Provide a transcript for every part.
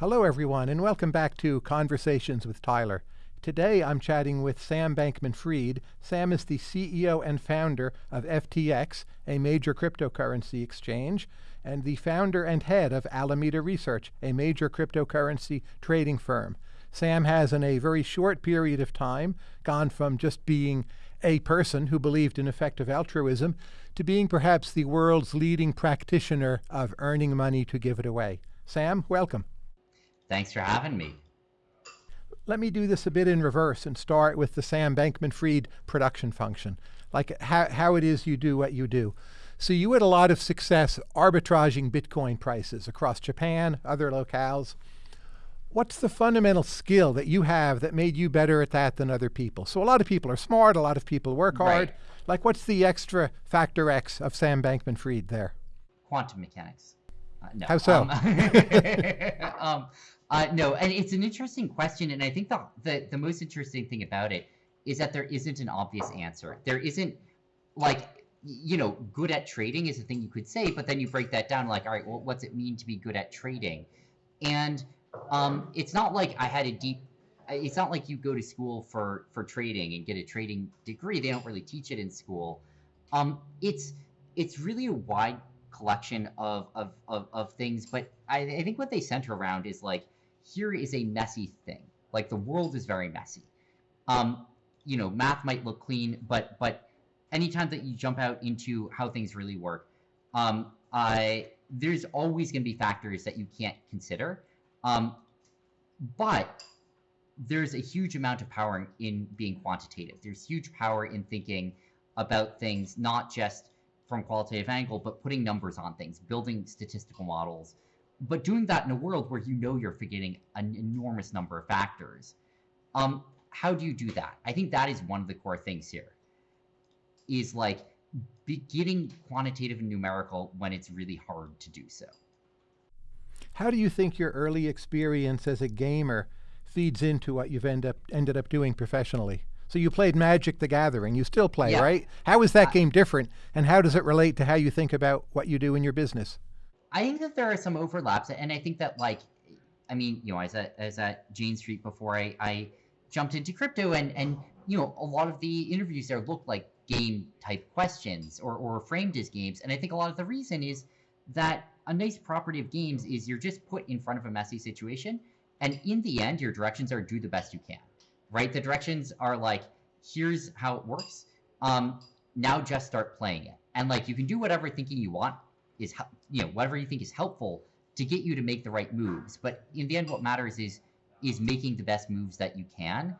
Hello, everyone, and welcome back to Conversations with Tyler. Today I'm chatting with Sam Bankman Fried. Sam is the CEO and founder of FTX, a major cryptocurrency exchange, and the founder and head of Alameda Research, a major cryptocurrency trading firm. Sam has, in a very short period of time, gone from just being a person who believed in effective altruism to being perhaps the world's leading practitioner of earning money to give it away. Sam, welcome. Thanks for having me. Let me do this a bit in reverse and start with the Sam Bankman Fried production function, like how, how it is you do what you do. So you had a lot of success arbitraging Bitcoin prices across Japan, other locales. What's the fundamental skill that you have that made you better at that than other people? So a lot of people are smart, a lot of people work hard. Right. Like what's the extra factor X of Sam Bankman Fried there? Quantum mechanics. Uh, no. How so? Um, um, uh, no, and it's an interesting question, and I think the, the the most interesting thing about it is that there isn't an obvious answer. There isn't like you know, good at trading is a thing you could say, but then you break that down like, all right, well, what's it mean to be good at trading? And um, it's not like I had a deep. It's not like you go to school for for trading and get a trading degree. They don't really teach it in school. Um, it's it's really a wide collection of of of, of things, but I, I think what they center around is like here is a messy thing. Like the world is very messy. Um, you know, math might look clean, but but anytime that you jump out into how things really work, um, I there's always going to be factors that you can't consider. Um, but there's a huge amount of power in being quantitative. There's huge power in thinking about things not just from qualitative angle, but putting numbers on things, building statistical models, but doing that in a world where you know you're forgetting an enormous number of factors. Um, how do you do that? I think that is one of the core things here. Is like getting quantitative and numerical when it's really hard to do so. How do you think your early experience as a gamer feeds into what you've end up ended up doing professionally? So you played Magic the Gathering. You still play, Yeah. right? How is that game different and how does it relate to how you think about what you do in your business? I think that there are some overlaps, and I think that like, I mean, you know, as at as at Jane Street before I, I jumped into crypto, and and you know, a lot of the interviews there looked like game type questions or or framed as games, and I think a lot of the reason is that a nice property of games is you're just put in front of a messy situation, and in the end, your directions are do the best you can, right? The directions are like, here's how it works. Um, now just start playing it, and like you can do whatever thinking you want is you know whatever you think is helpful to get you to make the right moves. But in the end what matters is is making the best moves that you can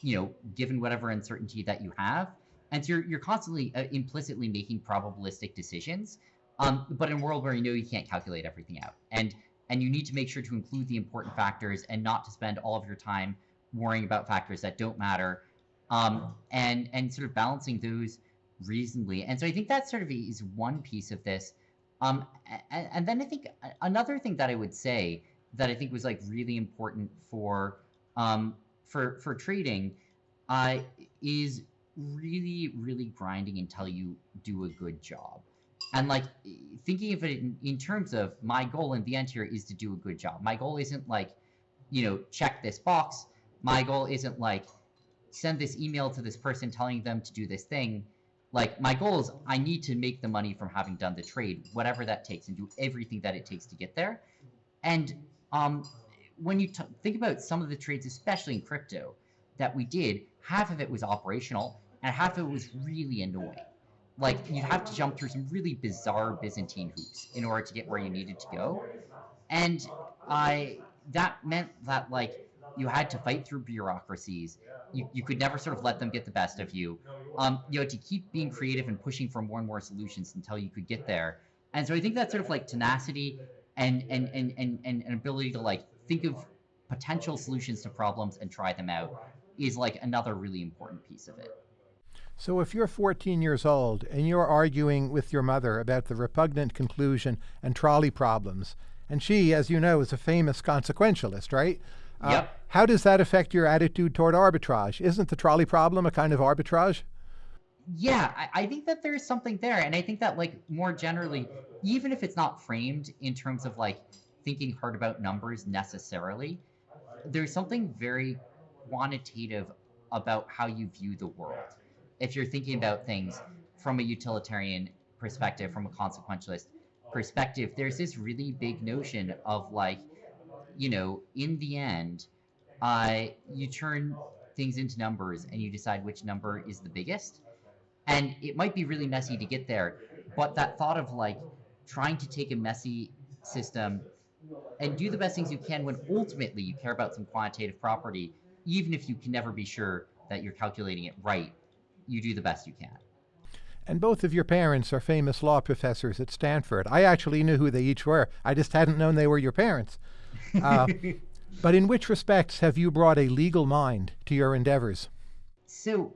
you know given whatever uncertainty that you have. And so you're, you're constantly uh, implicitly making probabilistic decisions. Um, but in a world where you know you can't calculate everything out and and you need to make sure to include the important factors and not to spend all of your time worrying about factors that don't matter um, and and sort of balancing those reasonably. And so i think that sort of is one piece of this um, and, and then I think another thing that I would say that I think was like really important for um, for for trading uh, is really really grinding until you do a good job. And like thinking of it in, in terms of my goal in the end here is to do a good job. My goal isn't like, you know, check this box. My goal isn't like send this email to this person telling them to do this thing like my goal is i need to make the money from having done the trade whatever that takes and do everything that it takes to get there. And um, when you think about some of the trades especially in crypto that we did half of it was operational and half of it was really annoying. Like you'd have to jump through some really bizarre byzantine hoops in order to get where you needed to go. And i that meant that like you had to fight through bureaucracies you, you could never sort of let them get the best of you um, you had to keep being creative and pushing for more and more solutions until you could get there. And so I think that sort of like tenacity and and and and, and an ability to like think of potential solutions to problems and try them out is like another really important piece of it. So if you're 14 years old and you're arguing with your mother about the repugnant conclusion and trolley problems, and she, as you know, is a famous consequentialist, right? Uh, Yep. How does that affect your attitude toward arbitrage? Isn't the trolley problem a kind of arbitrage? Yeah, I, I think that there's something there, and I think that like more generally, even if it's not framed in terms of like thinking hard about numbers necessarily. There's something very quantitative about how you view the world. If you're thinking about things from a utilitarian perspective, from a consequentialist perspective, there's this really big notion of like, you know, in the end, uh, you turn things into numbers and you decide which number is the biggest. And it might be really messy to get there, but that thought of like trying to take a messy system and do the best things you can when ultimately you care about some quantitative property, even if you can never be sure that you're calculating it right, you do the best you can. And both of your parents are famous law professors at Stanford. I actually knew who they each were. I just hadn't known they were your parents. Uh, but in which respects have you brought a legal mind to your endeavors? So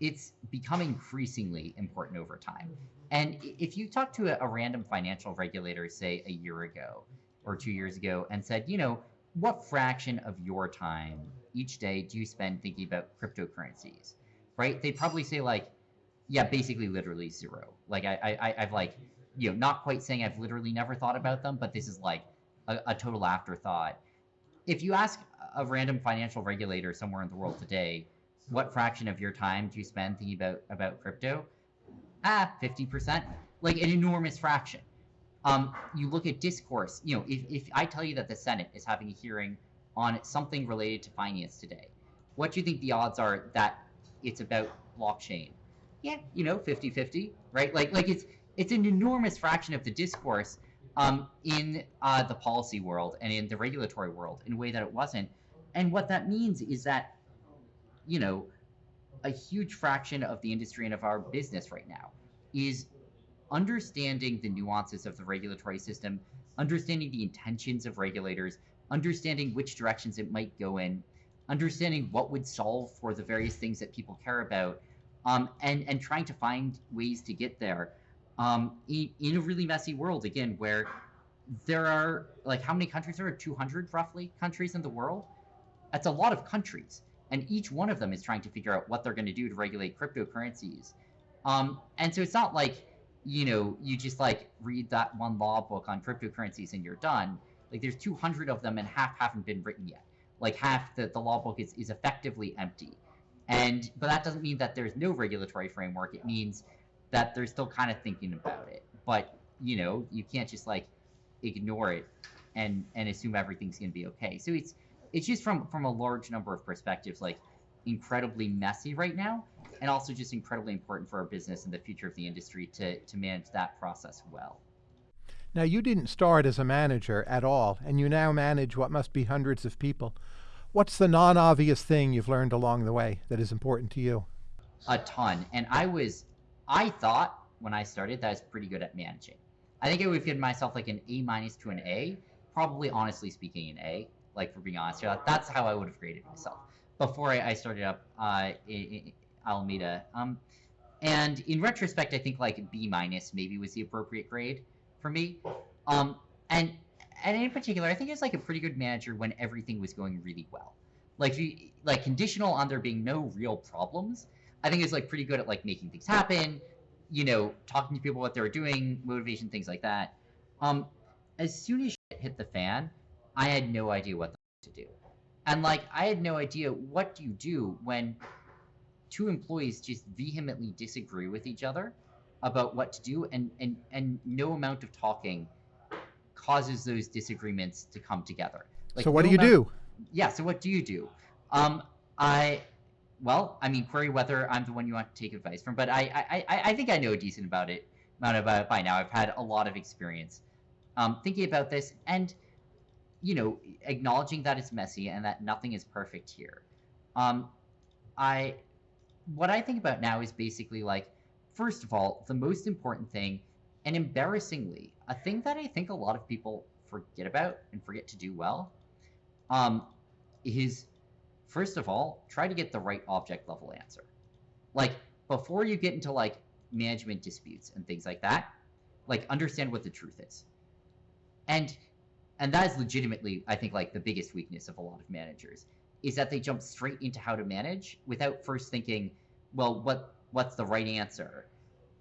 it's become increasingly important over time. And if you talk to a, a random financial regulator, say a year ago or two years ago, and said, you know, what fraction of your time each day do you spend thinking about cryptocurrencies? Right? They'd probably say like, yeah, basically literally zero. Like I, I I've like, you know, not quite saying I've literally never thought about them, but this is like a, a total afterthought. If you ask a random financial regulator somewhere in the world today, what fraction of your time do you spend thinking about about crypto? Ah, 50%. Like an enormous fraction. Um, you look at discourse, you know, if, if I tell you that the Senate is having a hearing on something related to finance today, what do you think the odds are that it's about blockchain? Yeah, you know, 50-50, right? Like like it's it's an enormous fraction of the discourse um, in uh, the policy world and in the regulatory world in a way that it wasn't. And what that means is that, you know, a huge fraction of the industry and of our business right now is understanding the nuances of the regulatory system, understanding the intentions of regulators, understanding which directions it might go in, understanding what would solve for the various things that people care about, um, and and trying to find ways to get there um, in, in a really messy world again where there are like how many countries are there 200 roughly countries in the world that's a lot of countries and each one of them is trying to figure out what they're going to do to regulate cryptocurrencies um, and so it's not like you know, you just like read that one law book on cryptocurrencies and you're done. Like there's 200 of them and half haven't been written yet. Like half the, the law book is, is effectively empty. And, but that doesn't mean that there's no regulatory framework. It means that they're still kind of thinking about it. But, you know, you can't just like ignore it and, and assume everything's going to be okay. So it's, it's just from, from a large number of perspectives, like incredibly messy right now and also just incredibly important for our business and the future of the industry to, to manage that process well. Now, you didn't start as a manager at all, and you now manage what must be hundreds of people. What's the non obvious thing you've learned along the way that is important to you? A ton. And I was, I thought when I started that I was pretty good at managing. I think I would give myself like an A minus to an A, probably honestly speaking, an A, like for being honest. That's how I would have graded myself before I, started up uh, in, Alameda. Um, and in retrospect, I think like B minus maybe was the appropriate grade for me. Um, and and in particular, I think it's like a pretty good manager when everything was going really well. Like you, like conditional on there being no real problems. I think it's like pretty good at like making things happen. You know, talking to people what they were doing, motivation, things like that. Um, as soon as shit hit the fan, I had no idea what to do. And like I had no idea what do you do when two employees just vehemently disagree with each other about what to do and and and no amount of talking causes those disagreements to come together like so what no do you amount, do yeah so what do you do um i well i mean query whether i'm the one you want to take advice from but i i i, think i know a decent about it amount about it by now. I've had a lot of experience um thinking about this and you know acknowledging that it's messy and that nothing is perfect here. Um i what I think about now is basically like, first of all, the most important thing, and embarrassingly, a thing that I think a lot of people forget about and forget to do well, um, is first of all, try to get the right object level answer. Like before you get into like management disputes and things like that, like understand what the truth is. And and that is legitimately, I think, like the biggest weakness of a lot of managers is that they jump straight into how to manage without first thinking, well, what what's the right answer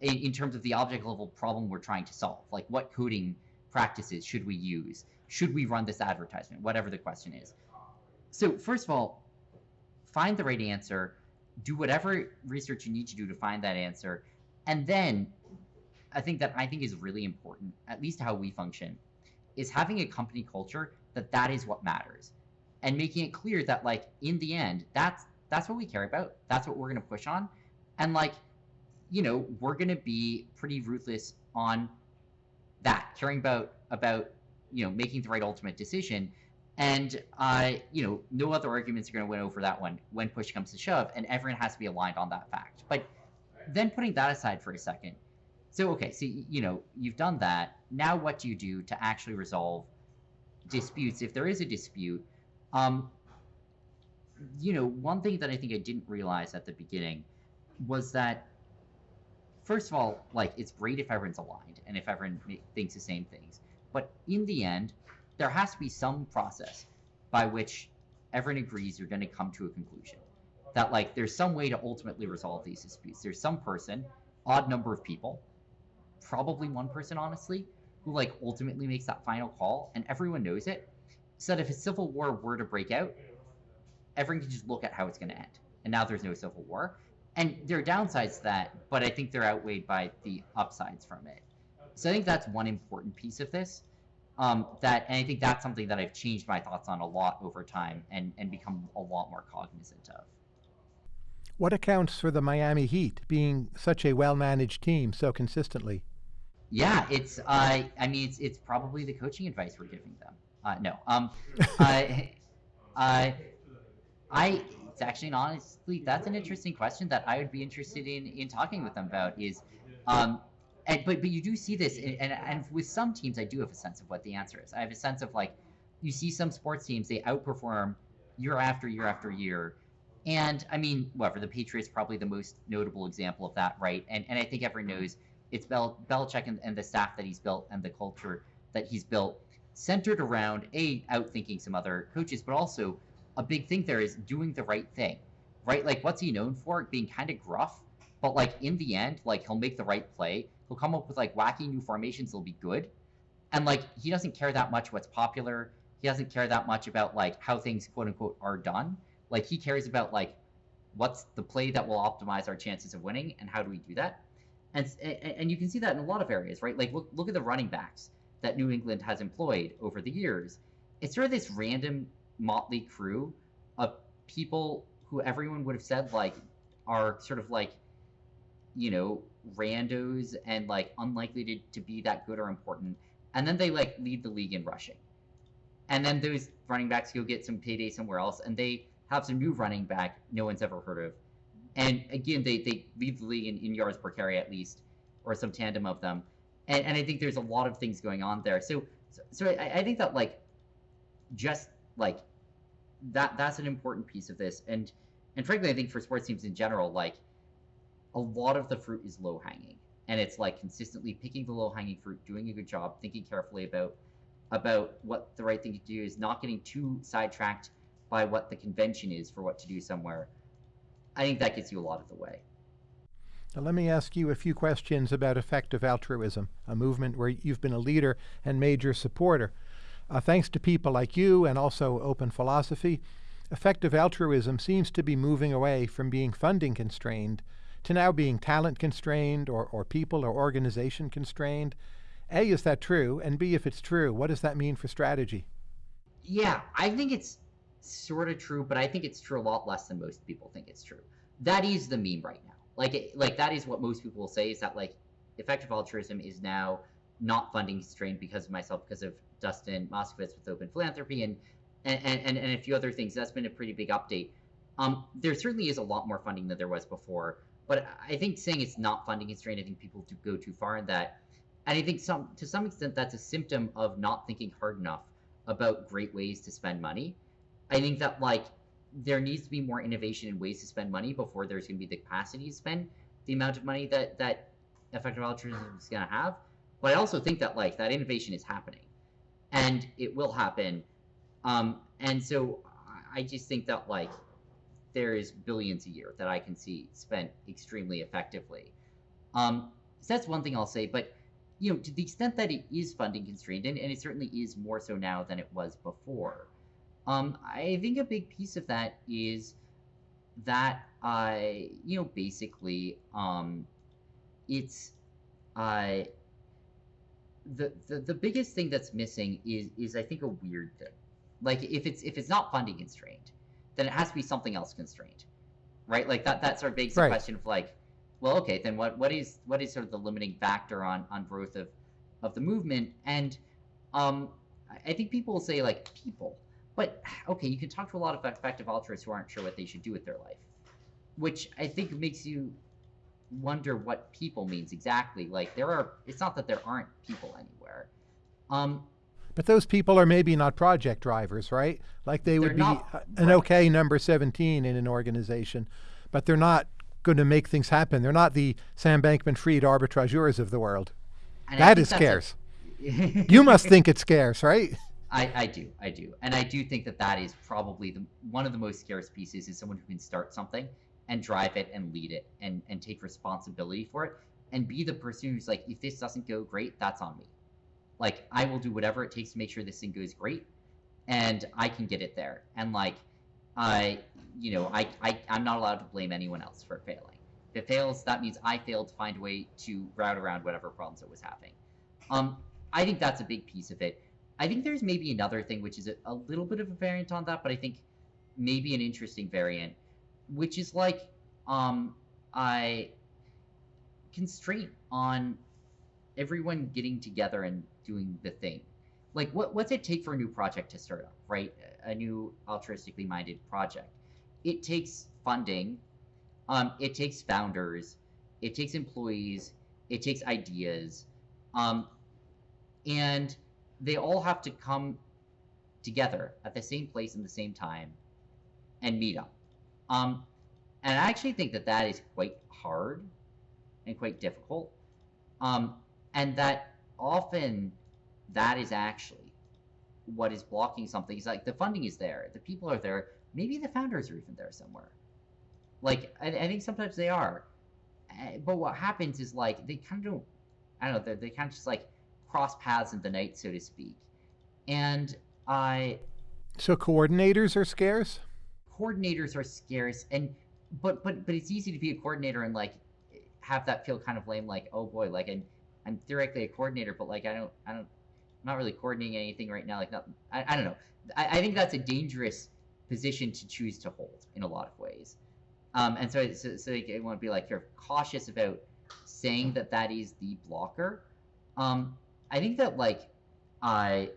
in, in terms of the object level problem we're trying to solve? Like, what coding practices should we use? should we run this advertisement? Whatever the question is. So first of all, find the right answer, do whatever research you need to do to find that answer, and then I think that I think is really important, at least how we function, is having a company culture that that is what matters, and making it clear that like in the end, that's that's what we care about. That's what we're gonna push on, and like, you know, we're gonna be pretty ruthless on that, caring about about you know making the right ultimate decision and uh, you know no other arguments are going to win over that one when push comes to shove and everyone has to be aligned on that fact. But then putting that aside for a second so okay so you know you've done that. Now what do you do to actually resolve disputes if there is a dispute? Um, you know one thing that i think i didn't realize at the beginning was that first of all like it's great if everyone's aligned and if everyone thinks the same things. But in the end, there has to be some process by which everyone agrees you're going to come to a conclusion. That like there's some way to ultimately resolve these disputes. There's some person, odd number of people, probably one person honestly, who like ultimately makes that final call, and everyone knows it. So that if a civil war were to break out, everyone can just look at how it's going to end. And now there's no civil war. And there are downsides to that, but I think they're outweighed by the upsides from it. So I think that's one important piece of this. Um, that and I think that's something that I've changed my thoughts on a lot over time and and become a lot more cognizant of. What accounts for the Miami Heat being such a well-managed team so consistently? Yeah, it's uh, I mean it's it's probably the coaching advice we're giving them. Uh, no, um, I, I, I, it's actually honestly that's an interesting question that I would be interested in in talking with them about. Is um, and but but you do see this, and, and and with some teams, I do have a sense of what the answer is. I have a sense of like, you see some sports teams they outperform year after year after year, and I mean, whatever the Patriots probably the most notable example of that, right? And and I think everyone mm-hmm. knows it's Bel- Belichick and, and the staff that he's built and the culture that he's built centered around a outthinking some other coaches, but also a big thing there is doing the right thing, right? Like what's he known for? Being kind of gruff, but like in the end, like he'll make the right play He'll come up with like wacky new formations that'll be good. And like he doesn't care that much what's popular. He doesn't care that much about like how things quote unquote are done. Like he cares about like what's the play that will optimize our chances of winning and how do we do that? And and you can see that in a lot of areas, right? Like look look at the running backs that New England has employed over the years. It's sort of this random motley crew of people who everyone would have said like are sort of like you know randos and like unlikely to, to be that good or important. And then they like lead the league in rushing. And then those running backs go get some payday somewhere else and they have some new running back no one's ever heard of. And again, they, they lead the league in, in yards per carry at least, or some tandem of them. And, and I think there's a lot of things going on there. So so, so I, I think that like just like that that's an important piece of this. And and frankly, I think for sports teams in general, like a lot of the fruit is low hanging and it's like consistently picking the low hanging fruit doing a good job thinking carefully about about what the right thing to do is not getting too sidetracked by what the convention is for what to do somewhere. I think that gets you a lot of the way. Now let me ask you a few questions about effective altruism a movement where you've been a leader and major supporter. Uh, thanks to people like you and also Open Philanthropy effective altruism seems to be moving away from being funding constrained to now being talent constrained or, or people or organization constrained. A, is that true? And B, if it's true, what does that mean for strategy? Yeah, I think it's sort of true, but I think it's true a lot less than most people think it's true. That is the meme right now. Like, it, like that is what most people will say is that like effective altruism is now not funding constrained because of myself, because of Dustin Moskovitz with Open Philanthropy and and, and, and a few other things. That's been a pretty big update. Um, there certainly is a lot more funding than there was before. But I think saying it's not funding constrained, I think people do go too far in that. And I think some to some extent that's a symptom of not thinking hard enough about great ways to spend money. I think that like there needs to be more innovation in ways to spend money before there's going to be the capacity to spend the amount of money that that effective altruism is going to have. But I also think that like that innovation is happening, and it will happen. Um, and so I just think that like there is billions a year that I can see spent extremely effectively. Um, so that's one thing I'll say. But you know, to the extent that it is funding constrained, and, and it certainly is more so now than it was before, um, I think a big piece of that is that, uh, you know, basically, um, it's uh, the, the the biggest thing that's missing is is I think a weird thing. Like if it's if it's not funding constrained, then it has to be something else constrained, right? Like that that sort of begs the Right. question of like, well, okay, then what what is what is sort of the limiting factor on on growth of of the movement? And um, I- think people will say like people, but okay, you can talk to a lot of effective altruists who aren't sure what they should do with their life, which I think makes you wonder what people means exactly. Like there are, it's not that there aren't people anywhere. Um, But those people are maybe not project drivers, right? Like they would They're be not- uh, an right. okay number 17 in an organization, but they're not going to make things happen. They're not the Sam Bankman Fried arbitrageurs of the world. and That a- scarce. You must think it's scarce, right? I, I do, I do, and I do think that that is probably the one of the most scarce pieces is someone who can start something and drive it and lead it and and take responsibility for it and be the person who's like, if this doesn't go great, that's on me. Like I will do whatever it takes to make sure this thing goes great, and I can get it there. And like, I, you know, I, I I'm not allowed to blame anyone else for failing. If it fails, that means I failed to find a way to route around whatever problems it was having. Um, I think that's a big piece of it. I think there's maybe another thing which is a, a little bit of a variant on that, but I think maybe an interesting variant, which is like um I constraint on everyone getting together and doing the thing. Like what what's it take for a new project to start up, right? A new altruistically minded project. It takes funding, um, it takes founders, it takes employees, it takes ideas, um, and they all have to come together at the same place in the same time and meet up. Um, and I actually think that that is quite hard and quite difficult. Um, and that often that is actually what is blocking something. It's like the funding is there, the people are there, maybe the founders are even there somewhere. Like I, I think sometimes they are, Eh, but what happens is like they kind of don't. I don't know. They they kind of just like cross paths in the night, so to speak. And I So coordinators are scarce? coordinators are scarce and but but but it's easy to be a coordinator and like have that feel kind of lame like oh boy like i'm i'm theoretically a coordinator but like i don't i don't i'm not really coordinating anything right now like not i, I don't know. I, I think that's a dangerous position to choose to hold in a lot of ways. Um and so so, so i want to be like you're cautious about saying that that is the blocker. Um i think that like i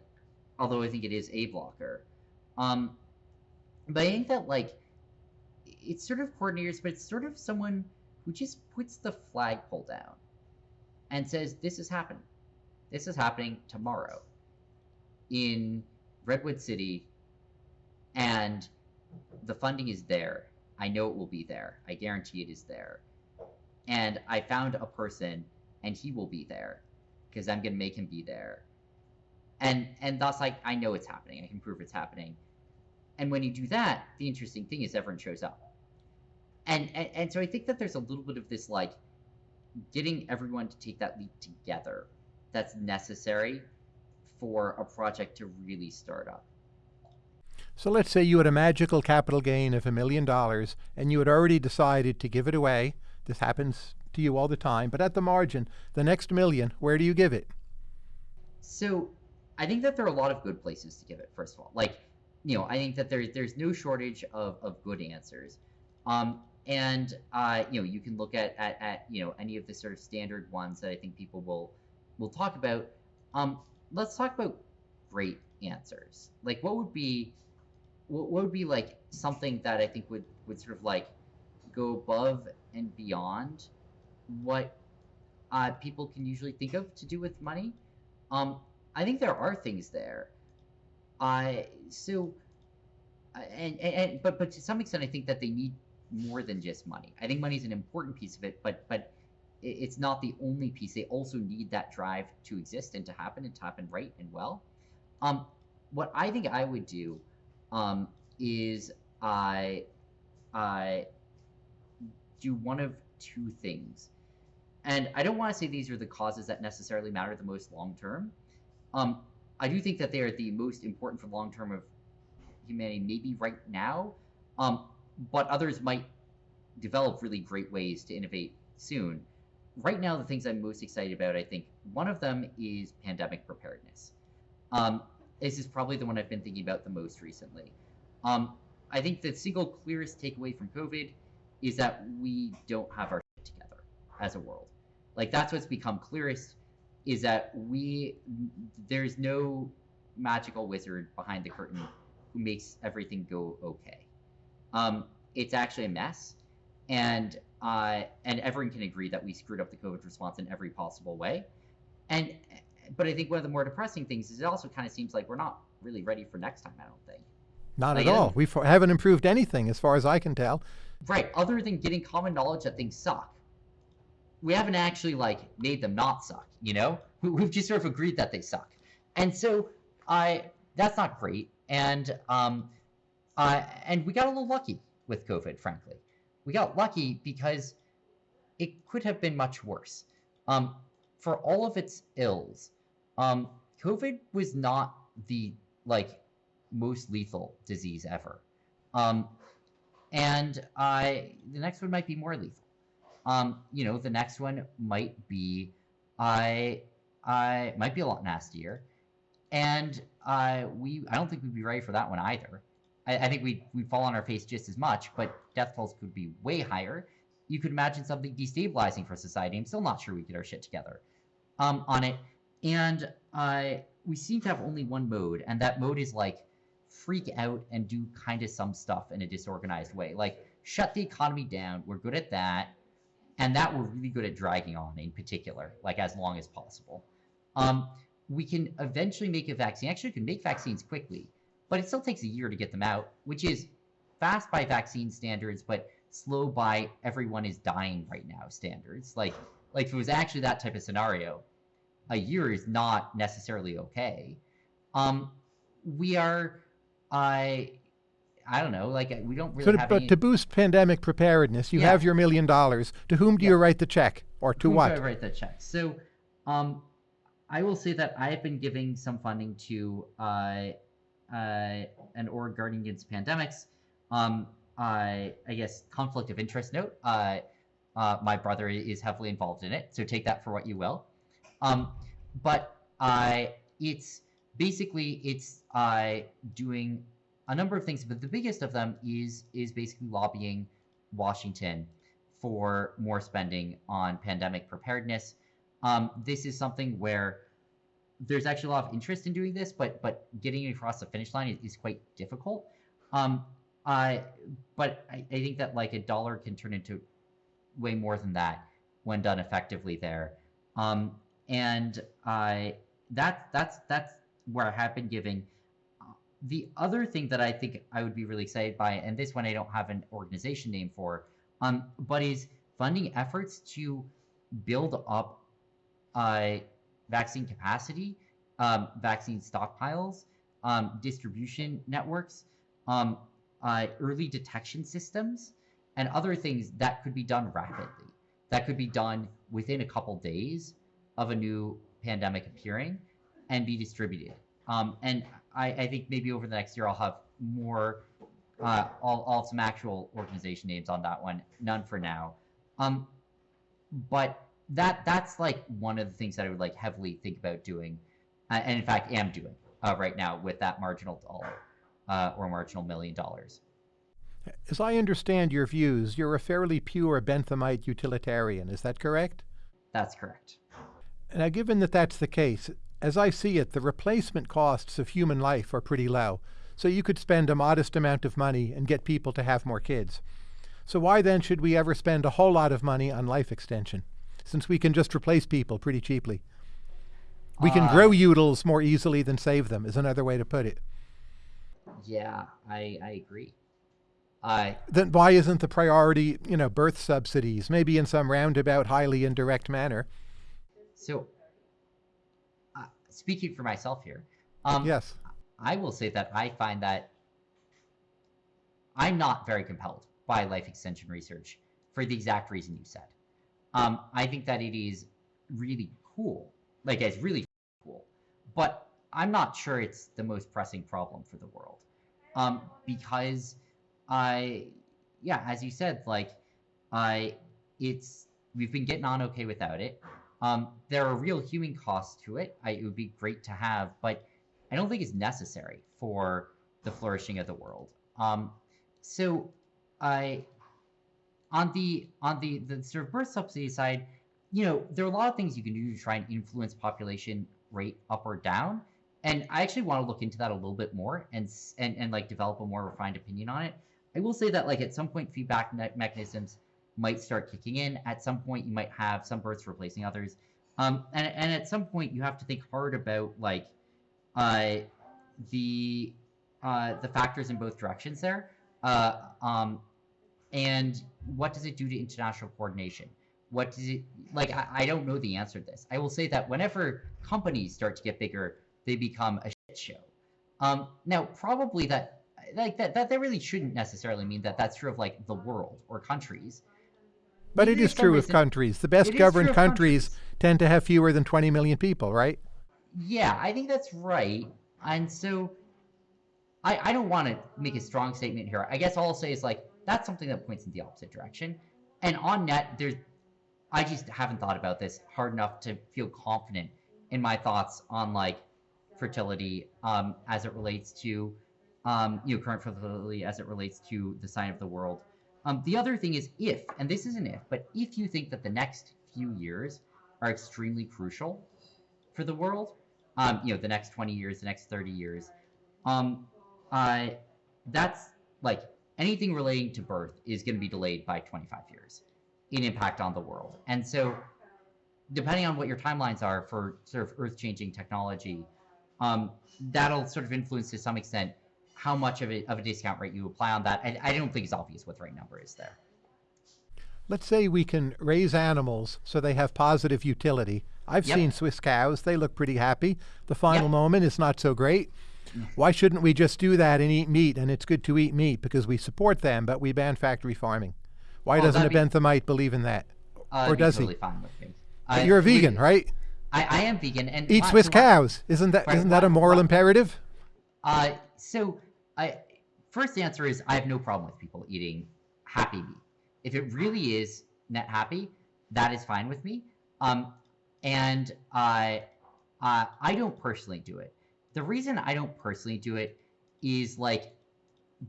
although i think it is a blocker um but I think that like it's sort of coordinators, but it's sort of someone who just puts the flagpole down and says, "This is happening. This is happening tomorrow in Redwood City, and the funding is there. I know it will be there. I guarantee it is there. And I found a person, and he will be there because I'm gonna make him be there. And and thus I I know it's happening. I can prove it's happening." And when you do that, the interesting thing is everyone shows up. And, and and so I think that there's a little bit of this like getting everyone to take that leap together that's necessary for a project to really start up. So let's say you had a magical capital gain of a million dollars and you had already decided to give it away. This happens to you all the time, but at the margin, the next million, where do you give it? So I think that there are a lot of good places to give it, first of all. Like, you know, I think that there, there's no shortage of, of good answers. Um, and, uh, you know, you can look at, at, at, you know, any of the sort of standard ones that I think people will, will talk about. Um, let's talk about great answers. Like, what would be, what, would be like something that I think would, would sort of like go above and beyond what uh, people can usually think of to do with money? Um, I think there are things there. I so, uh, and, and and but but to some extent, I think that they need more than just money. I think money is an important piece of it, but but it's not the only piece. They also need that drive to exist and to happen and to happen right and well. Um, what I think I would do, um, is I, I do one of two things. and I don't want to say these are the causes that necessarily matter the most long term. Um, I do think that they are the most important for long term of humanity, maybe right now. Um, but others might develop really great ways to innovate soon. Right now, the things I'm most excited about, I think, one of them is pandemic preparedness. Um, this is probably the one I've been thinking about the most recently. Um, I think the single clearest takeaway from COVID is that we don't have our shit together as a world. Like that's what's become clearest is that we there's no magical wizard behind the curtain who makes everything go okay. Um, it's actually a mess, and uh, and everyone can agree that we screwed up the COVID response in every possible way. And but I think one of the more depressing things is it also kind of seems like we're not really ready for next time. I don't think. Not like, at all. We haven't improved anything, as far as I can tell. Right. Other than getting common knowledge that things suck, we haven't actually like made them not suck. You know, we've just sort of agreed that they suck, and so I that's not great. And um, uh, and we got a little lucky with COVID, frankly. We got lucky because it could have been much worse. Um, for all of its ills, um, COVID was not the like most lethal disease ever. Um, and I, the next one might be more lethal. Um, you know, the next one might be, I, I might be a lot nastier, and uh, we, I don't think we'd be ready for that one either. I, I think we we fall on our face just as much, but death tolls could be way higher. You could imagine something destabilizing for society. I'm still not sure we get our shit together um, on it, and uh, we seem to have only one mode, and that mode is like freak out and do kind of some stuff in a disorganized way. Like shut the economy down. We're good at that. And that we're really good at dragging on in particular, like as long as possible. Um, we can eventually make a vaccine. Actually, we can make vaccines quickly, but it still takes a year to get them out, which is fast by vaccine standards, but slow by everyone is dying right now standards. Like, like if it was actually that type of scenario, a year is not necessarily okay. Um, we are I I don't know, like we don't really so have But any... to boost pandemic preparedness, you yeah. have your million dollars. To whom do yeah. you write the check, or to whom what? Do I write the check. So, um, I will say that I have been giving some funding to uh, an org guarding against pandemics. Um, I I guess conflict of interest note. Uh, uh, my brother is heavily involved in it, so take that for what you will. Um, but it's basically it's uh, doing a number of things, but the biggest of them is is basically lobbying Washington for more spending on pandemic preparedness. Um, this is something where there's actually a lot of interest in doing this, but but getting across the finish line is, is quite difficult. Um, I, but I, I think that like a dollar can turn into way more than that when done effectively there. Um, and I that that's that's where I have been giving. Uh, the other thing that I think I would be really excited by, and this one I don't have an organization name for, um, but is funding efforts to build up uh, vaccine capacity, um, vaccine stockpiles, um, distribution networks, um, uh, early detection systems, and other things that could be done rapidly. That could be done within a couple days of a new pandemic appearing and be distributed. Um, and I, I, think maybe over the next year I'll have more, uh, I'll, I'll have some actual organization names on that one. None for now. Um, but that that's like one of the things that I would like heavily think about doing, uh, and in fact am doing uh, right now with that marginal dollar uh, or marginal million dollars. As I understand your views, you're a fairly pure Benthamite utilitarian. Is that correct? That's correct. Now, given that that's the case, as I see it, the replacement costs of human life are pretty low. So you could spend a modest amount of money and get people to have more kids. So why then should we ever spend a whole lot of money on life extension, since we can just replace people pretty cheaply? We can uh, grow utils more easily than save them, is another way to put it. Yeah, I, I agree. I then why isn't the priority, you know, birth subsidies, maybe in some roundabout, highly indirect manner? So speaking for myself here. Um, yes. I will say that I find that I'm not very compelled by life extension research for the exact reason you said. Um, I think that it is really cool. Like it's really cool, but I'm not sure it's the most pressing problem for the world, um, because I, yeah, as you said, like I, it's we've been getting on okay without it. Um, there are real human costs to it. I, it would be great to have, but I don't think it's necessary for the flourishing of the world. Um, so I on the on the the sort of birth subsidy side, you know, there are a lot of things you can do to try and influence population rate up or down. And I actually want to look into that a little bit more and and and like develop a more refined opinion on it. I will say that like at some point feedback me- mechanisms might start kicking in. At some point you might have some births replacing others. Um, and, and at some point you have to think hard about like uh, the uh, the factors in both directions there. Uh, um, and what does it do to international coordination? What does it like? I, I don't know the answer to this. I will say that whenever companies start to get bigger, they become a shit show. Um, now, probably that like that, that that really shouldn't necessarily mean that that's true of like the world or countries. But it is true of countries. The best governed countries countries. tend to have fewer than 20 million people, right? Yeah, I think that's right. And so I, I don't want to make a strong statement here. I guess all I'll say is like that's something that points in the opposite direction. And on net, there's I just haven't thought about this hard enough to feel confident in my thoughts on like fertility um, as it relates to um, you know current fertility as it relates to the sign of the world. Um, the other thing is if, and this is an if, but if you think that the next few years are extremely crucial for the world, um, you know, the next 20 years, the next 30 years, um, uh, that's like anything relating to birth is going to be delayed by 25 years in impact on the world. And so, depending on what your timelines are for sort of earth changing technology, um, that'll sort of influence to some extent how much of a, of a discount rate you apply on that. I, I don't think it's obvious what the right number is there. Let's say we can raise animals so they have positive utility. I've Yep. seen Swiss cows, they look pretty happy. The final Yep. moment is not so great. Why shouldn't we just do that and eat meat? And it's good to eat meat because we support them, but we ban factory farming. Why Well, doesn't a be- Benthamite believe in that? Uh, Or does he? totally fine with me. You're a we- vegan, right? I, I am vegan and Eat why- Swiss why- cows. Isn't that not that a moral why- imperative? Uh, so I first answer is I have no problem with people eating happy meat. If it really is net happy, that is fine with me. Um, and I, uh, I don't personally do it. The reason I don't personally do it is like,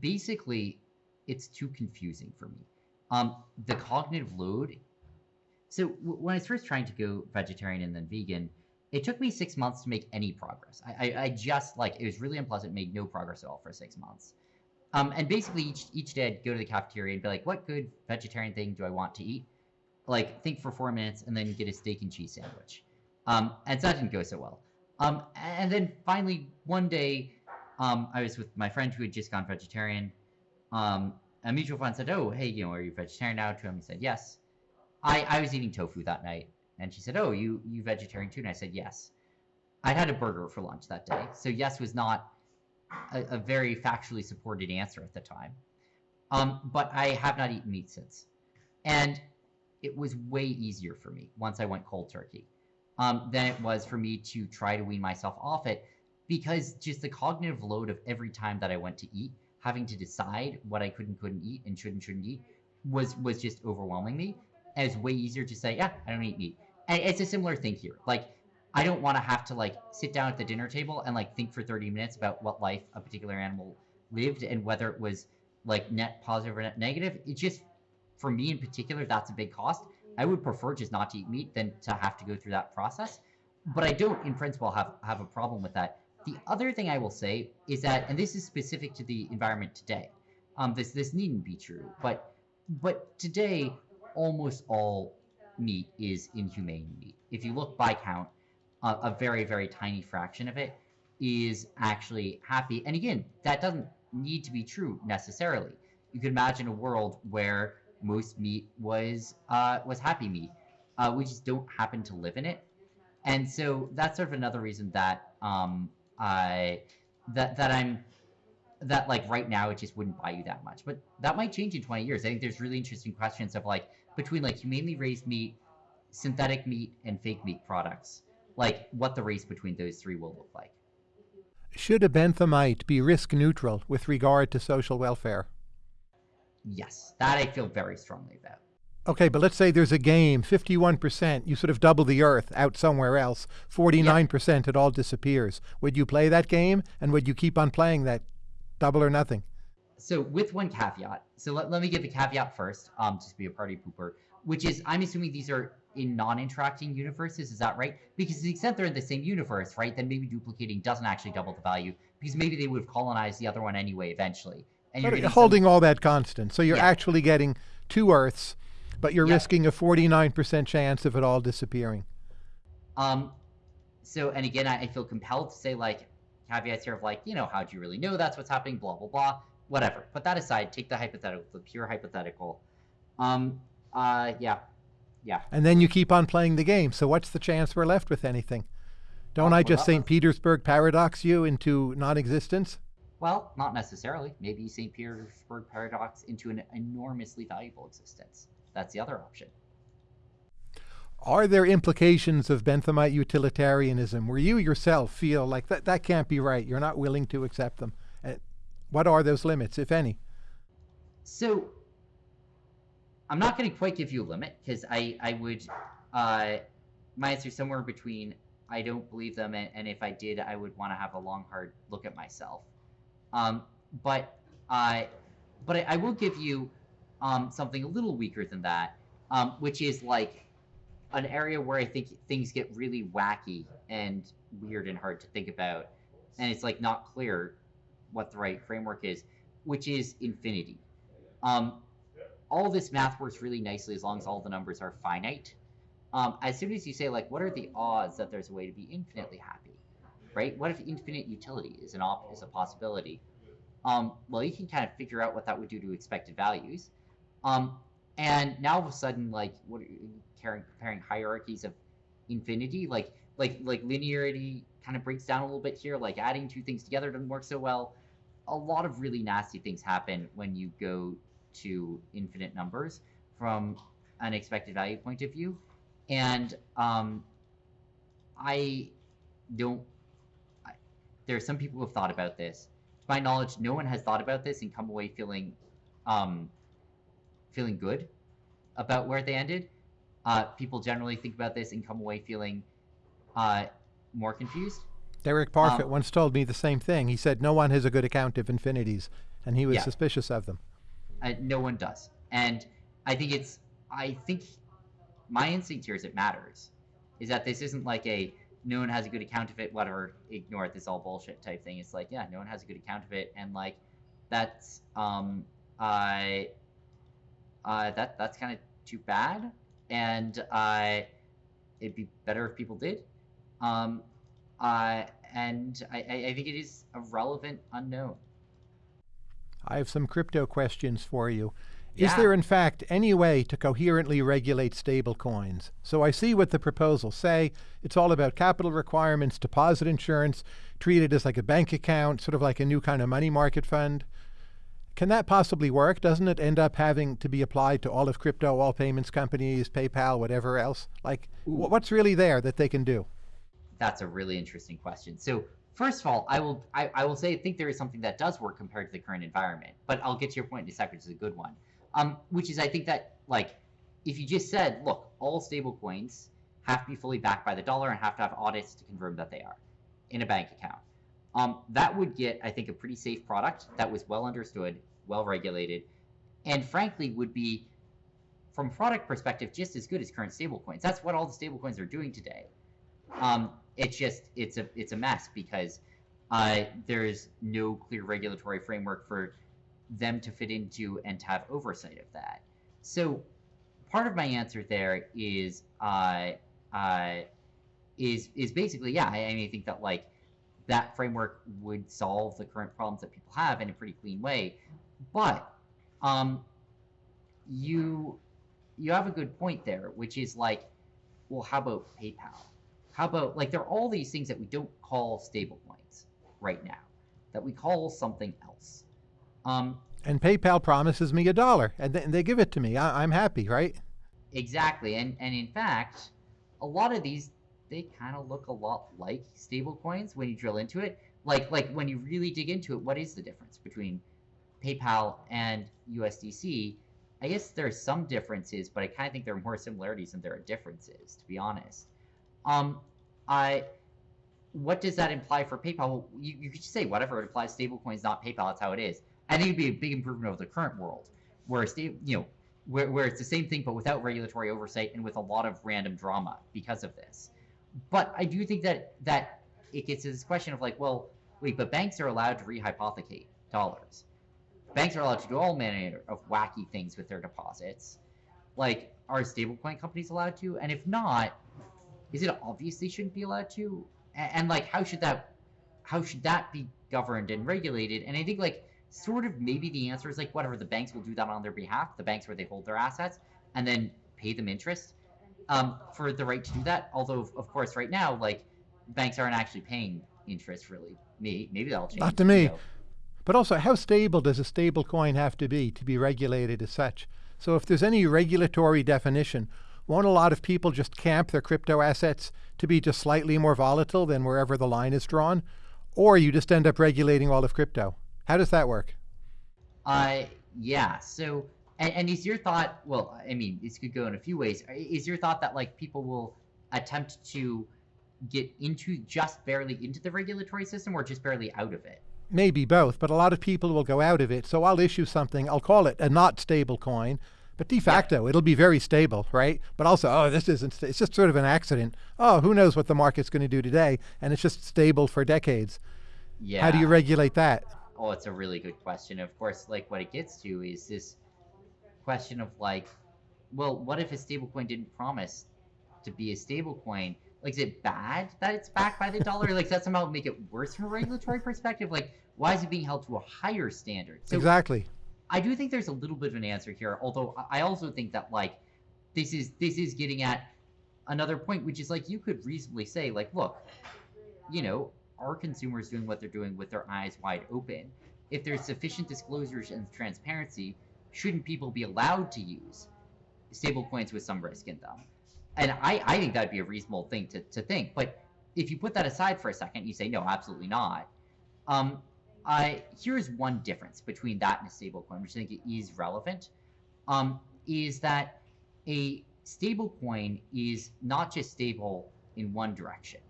basically, it's too confusing for me. Um, the cognitive load. So w- when I was first trying to go vegetarian and then vegan, it took me six months to make any progress. I, I, I just like it was really unpleasant, made no progress at all for six months. Um, and basically each each day I'd go to the cafeteria and be like, what good vegetarian thing do I want to eat? Like think for four minutes and then get a steak and cheese sandwich. Um, and so that didn't go so well. Um, and then finally one day, um, I was with my friend who had just gone vegetarian. Um, a mutual friend said, "Oh, hey, you know, are you vegetarian now?" To him, he said, "Yes." I, I was eating tofu that night, and she said, "Oh, you you vegetarian too?" And I said, "Yes." I'd had a burger for lunch that day, so yes was not a, a very factually supported answer at the time. Um, but I have not eaten meat since, and it was way easier for me once I went cold turkey um, than it was for me to try to wean myself off it, because just the cognitive load of every time that I went to eat, having to decide what I could and couldn't eat and should and shouldn't eat, was was just overwhelming me. And it's way easier to say, yeah, I don't eat meat. And it's a similar thing here. Like, I don't want to have to like sit down at the dinner table and like think for 30 minutes about what life a particular animal lived and whether it was like net positive or net negative. It just, for me in particular, that's a big cost. I would prefer just not to eat meat than to have to go through that process. But I don't, in principle, have have a problem with that. The other thing I will say is that, and this is specific to the environment today. Um, this this needn't be true, but but today almost all meat is inhumane meat. If you look by count, a very very tiny fraction of it is actually happy. And again, that doesn't need to be true necessarily. You could imagine a world where most meat was uh, was happy meat. Uh, we just don't happen to live in it, and so that's sort of another reason that um, I that that I'm that like right now it just wouldn't buy you that much. But that might change in 20 years. I think there's really interesting questions of like between like humanely raised meat synthetic meat and fake meat products, like what the race between those three will look like. Should a benthamite be risk neutral with regard to social welfare? Yes, that I feel very strongly about. Okay, but let's say there's a game, 51%, you sort of double the earth out somewhere else, 49% it all disappears. Would you play that game and would you keep on playing that double or nothing? So with one caveat, so let, let me give the caveat first, um, just be a party pooper, which is I'm assuming these are in non-interacting universes, is that right? Because to the extent they're in the same universe, right, then maybe duplicating doesn't actually double the value because maybe they would have colonized the other one anyway eventually. And you're holding some... all that constant. So you're yeah. actually getting two Earths but you're yep. risking a 49% chance of it all disappearing. Um, so, and again, I, I feel compelled to say, like, caveats here of, like, you know, how do you really know that's what's happening, blah, blah, blah, whatever. Put that aside, take the hypothetical, the pure hypothetical. Um, uh, yeah, yeah. And then you keep on playing the game. So, what's the chance we're left with anything? Don't well, I just St. Petersburg paradox you into non existence? Well, not necessarily. Maybe St. Petersburg paradox into an enormously valuable existence. That's the other option. Are there implications of Benthamite utilitarianism where you yourself feel like that, that can't be right? You're not willing to accept them. Uh, what are those limits, if any? So, I'm not going to quite give you a limit because I, I would, uh, my answer is somewhere between I don't believe them, and, and if I did, I would want to have a long, hard look at myself. Um, but I, but I, I will give you um, something a little weaker than that, um, which is like an area where I think things get really wacky and weird and hard to think about, and it's like not clear what the right framework is, which is infinity. Um, all this math works really nicely as long as all the numbers are finite. Um, as soon as you say like, what are the odds that there's a way to be infinitely happy, right? What if infinite utility is an op- is a possibility? Um, well, you can kind of figure out what that would do to expected values. Um, and now all of a sudden, like, what are you comparing, comparing hierarchies of infinity? Like, like, like linearity kind of breaks down a little bit here. Like, adding two things together doesn't work so well. A lot of really nasty things happen when you go to infinite numbers from an expected value point of view. And um, I don't. There are some people who have thought about this. To my knowledge, no one has thought about this and come away feeling um, feeling good about where they ended. Uh, people generally think about this and come away feeling uh, more confused. Derek Parfit um, once told me the same thing. He said no one has a good account of infinities, and he was yeah. suspicious of them. Uh, no one does, and I think it's. I think my instinct here is it matters, is that this isn't like a no one has a good account of it, whatever, ignore it, this all bullshit type thing. It's like yeah, no one has a good account of it, and like that's um I uh, that that's kind of too bad, and uh, it'd be better if people did. Um, uh, and I, I think it is a relevant unknown. I have some crypto questions for you. Yeah. Is there, in fact, any way to coherently regulate stablecoins? So I see what the proposals say. It's all about capital requirements, deposit insurance, treated as like a bank account, sort of like a new kind of money market fund. Can that possibly work? Doesn't it end up having to be applied to all of crypto, all payments companies, PayPal, whatever else? Like, Ooh. what's really there that they can do? That's a really interesting question. So, first of all, I will I, I will say I think there is something that does work compared to the current environment. But I'll get to your point in a second, which is a good one. Um, which is I think that like if you just said, look, all stable coins have to be fully backed by the dollar and have to have audits to confirm that they are in a bank account. Um, that would get, I think, a pretty safe product that was well understood, well regulated, and frankly would be, from product perspective, just as good as current stablecoins. That's what all the stablecoins are doing today. Um, it's just it's a it's a mess because uh, there's no clear regulatory framework for them to fit into and to have oversight of that. So part of my answer there is uh, uh, is is basically yeah. I, I mean I think that like that framework would solve the current problems that people have in a pretty clean way. But um, you you have a good point there, which is like, well, how about PayPal? How about like there are all these things that we don't call stablecoins right now, that we call something else. Um, and PayPal promises me a dollar, and, th- and they give it to me. I- I'm happy, right? Exactly, and and in fact, a lot of these they kind of look a lot like stablecoins when you drill into it. Like like when you really dig into it, what is the difference between PayPal and USDC? I guess there's some differences, but I kind of think there are more similarities than there are differences, to be honest. Um, I what does that imply for PayPal? Well, you, you could just say whatever it applies stablecoins, not PayPal. That's how it is. I think it'd be a big improvement over the current world, where stable, you know, where, where it's the same thing but without regulatory oversight and with a lot of random drama because of this. But I do think that that it gets to this question of like, well, wait, but banks are allowed to rehypothecate dollars. Banks are allowed to do all manner of wacky things with their deposits. Like, are stablecoin companies allowed to? And if not, is it obvious they shouldn't be allowed to? And, and like, how should that, how should that be governed and regulated? And I think like, sort of maybe the answer is like whatever the banks will do that on their behalf, the banks where they hold their assets, and then pay them interest um, for the right to do that. Although, of course, right now, like banks aren't actually paying interest really. Maybe, maybe that'll change. Not to me. You know. But also, how stable does a stable coin have to be to be regulated as such? So if there's any regulatory definition, won't a lot of people just camp their crypto assets to be just slightly more volatile than wherever the line is drawn? Or you just end up regulating all of crypto? How does that work? Uh, yeah. So, and, and is your thought? Well, I mean, this could go in a few ways. Is your thought that like people will attempt to get into just barely into the regulatory system, or just barely out of it? Maybe both, but a lot of people will go out of it. So I'll issue something. I'll call it a not stable coin, but de facto yeah. it'll be very stable, right? But also, oh, this isn't. It's just sort of an accident. Oh, who knows what the market's going to do today? And it's just stable for decades. Yeah. How do you regulate that? Oh, it's a really good question. Of course, like what it gets to is this question of like, well, what if a stablecoin didn't promise to be a stablecoin? Like, is it bad that it's backed by the dollar? like, does that somehow make it worse from a regulatory perspective? Like, why is it being held to a higher standard? So exactly. I do think there's a little bit of an answer here, although I also think that like this is this is getting at another point, which is like you could reasonably say, like, look, you know, are consumers doing what they're doing with their eyes wide open? If there's sufficient disclosures and transparency, shouldn't people be allowed to use stablecoins with some risk in them? And I, I think that'd be a reasonable thing to, to think. But if you put that aside for a second, you say, no, absolutely not. Um, I, here's one difference between that and a stablecoin, which I think is relevant, um, is that a stablecoin is not just stable in one direction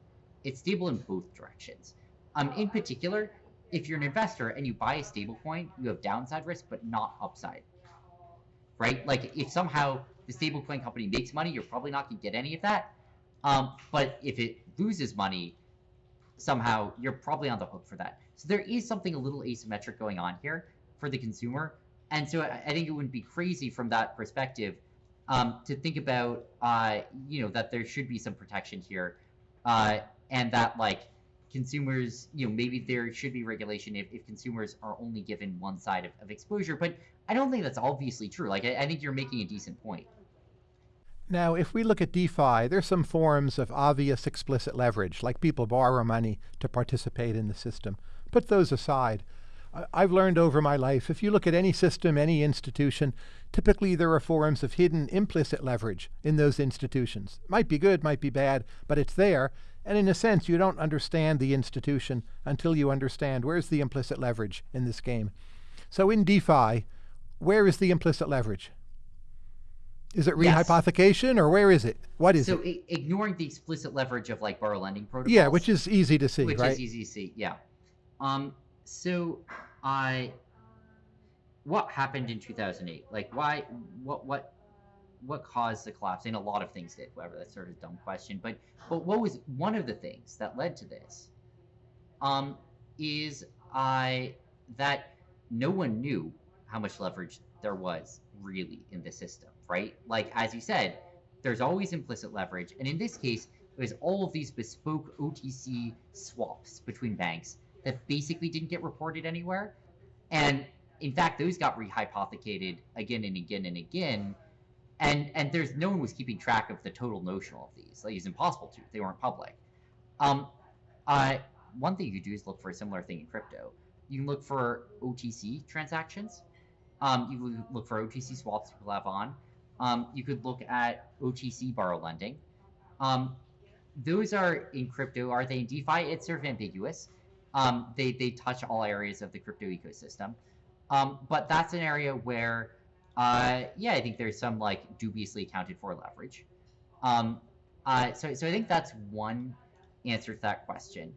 it's stable in both directions. Um, in particular, if you're an investor and you buy a stable coin, you have downside risk, but not upside. Right? Like if somehow the stable coin company makes money, you're probably not going to get any of that. Um, but if it loses money, somehow you're probably on the hook for that. So there is something a little asymmetric going on here for the consumer. And so I, I think it wouldn't be crazy from that perspective um, to think about, uh, you know, that there should be some protection here. Uh, and that like consumers, you know, maybe there should be regulation if, if consumers are only given one side of, of exposure. But I don't think that's obviously true. Like, I, I think you're making a decent point. Now, if we look at DeFi, there's some forms of obvious explicit leverage, like people borrow money to participate in the system. Put those aside. I've learned over my life, if you look at any system, any institution, typically there are forms of hidden implicit leverage in those institutions. Might be good, might be bad, but it's there. And in a sense, you don't understand the institution until you understand where's the implicit leverage in this game. So in DeFi, where is the implicit leverage? Is it rehypothecation yes. or where is it? What is so it? So ignoring the explicit leverage of like borrow lending protocols. Yeah, which is easy to see, which right? is easy to see. Yeah. Um. So I. What happened in 2008? Like, why? What? What? What caused the collapse? And a lot of things did. Whatever, that's sort of a dumb question. But but what was one of the things that led to this? Um, is I that no one knew how much leverage there was really in the system, right? Like as you said, there's always implicit leverage, and in this case, it was all of these bespoke OTC swaps between banks that basically didn't get reported anywhere, and in fact, those got rehypothecated again and again and again and and there's no one was keeping track of the total notional of these. Like it's impossible to; they weren't public. Um, uh, one thing you could do is look for a similar thing in crypto. You can look for OTC transactions. Um, you look for OTC swaps people have on. Um, you could look at OTC borrow lending. Um, those are in crypto. Are they in DeFi? It's sort of ambiguous. Um, they they touch all areas of the crypto ecosystem, um, but that's an area where, uh, yeah, I think there's some like dubiously accounted for leverage. Um, uh, so so I think that's one answer to that question.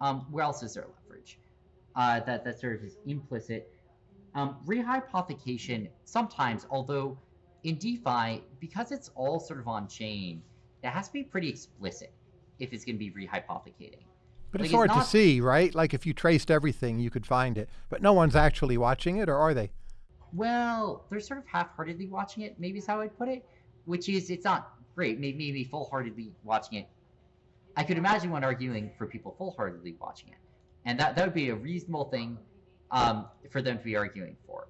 Um, where else is there leverage? Uh, that that sort of is implicit. Um, rehypothecation sometimes, although in DeFi, because it's all sort of on chain, it has to be pretty explicit if it's going to be rehypothecating. But Like, it's it's hard to see, right? Like if you traced everything, you could find it. But no one's actually watching it, or are they? Well, they're sort of half-heartedly watching it. Maybe is how I'd put it. Which is, it's not great. Maybe, maybe full-heartedly watching it. I could imagine one arguing for people full-heartedly watching it, and that that would be a reasonable thing um, for them to be arguing for.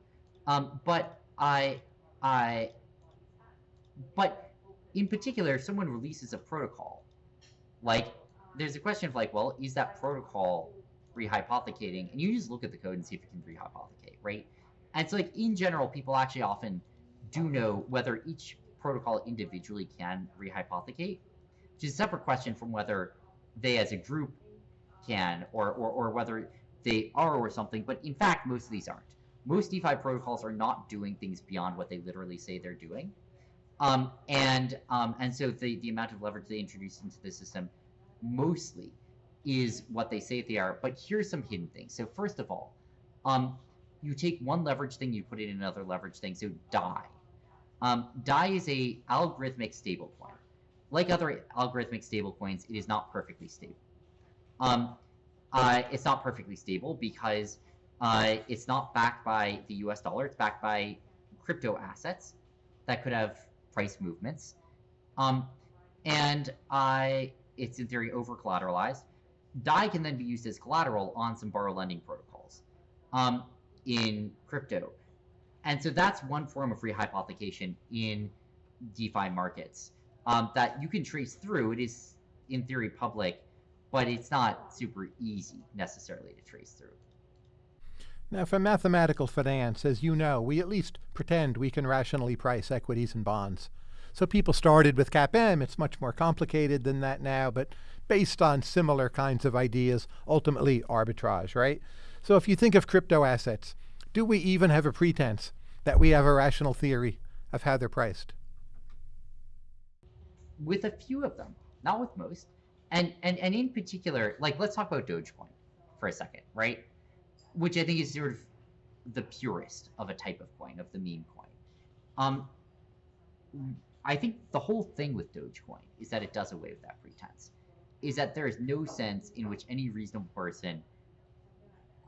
Um, but I, I, but in particular, if someone releases a protocol, like there's a question of like, well, is that protocol rehypothecating? And you just look at the code and see if it can rehypothecate, right? And so, like in general, people actually often do know whether each protocol individually can rehypothecate, which is a separate question from whether they as a group can or, or, or whether they are or something. But in fact, most of these aren't. Most DeFi protocols are not doing things beyond what they literally say they're doing. Um, and um, and so the, the amount of leverage they introduce into the system mostly is what they say they are. But here's some hidden things. So first of all, um, you take one leverage thing, you put it in another leverage thing. So DAI. Um, DAI is a algorithmic stablecoin. Like other algorithmic stablecoins, it is not perfectly stable. Um, uh, it's not perfectly stable because uh, it's not backed by the U.S. dollar. It's backed by crypto assets that could have price movements, um, and uh, it's in theory over collateralized. DAI can then be used as collateral on some borrow lending protocols um, in crypto. And so that's one form of rehypothecation in DeFi markets um, that you can trace through. It is, in theory, public, but it's not super easy necessarily to trace through. Now, for mathematical finance, as you know, we at least pretend we can rationally price equities and bonds. So people started with CAPM. It's much more complicated than that now, but based on similar kinds of ideas, ultimately arbitrage, right? So if you think of crypto assets, do we even have a pretense that we have a rational theory of how they're priced? with a few of them, not with most. And and and in particular, like let's talk about Dogecoin for a second, right? Which I think is sort of the purest of a type of coin, of the meme coin. Um, I think the whole thing with Dogecoin is that it does away with that pretense. Is that there is no sense in which any reasonable person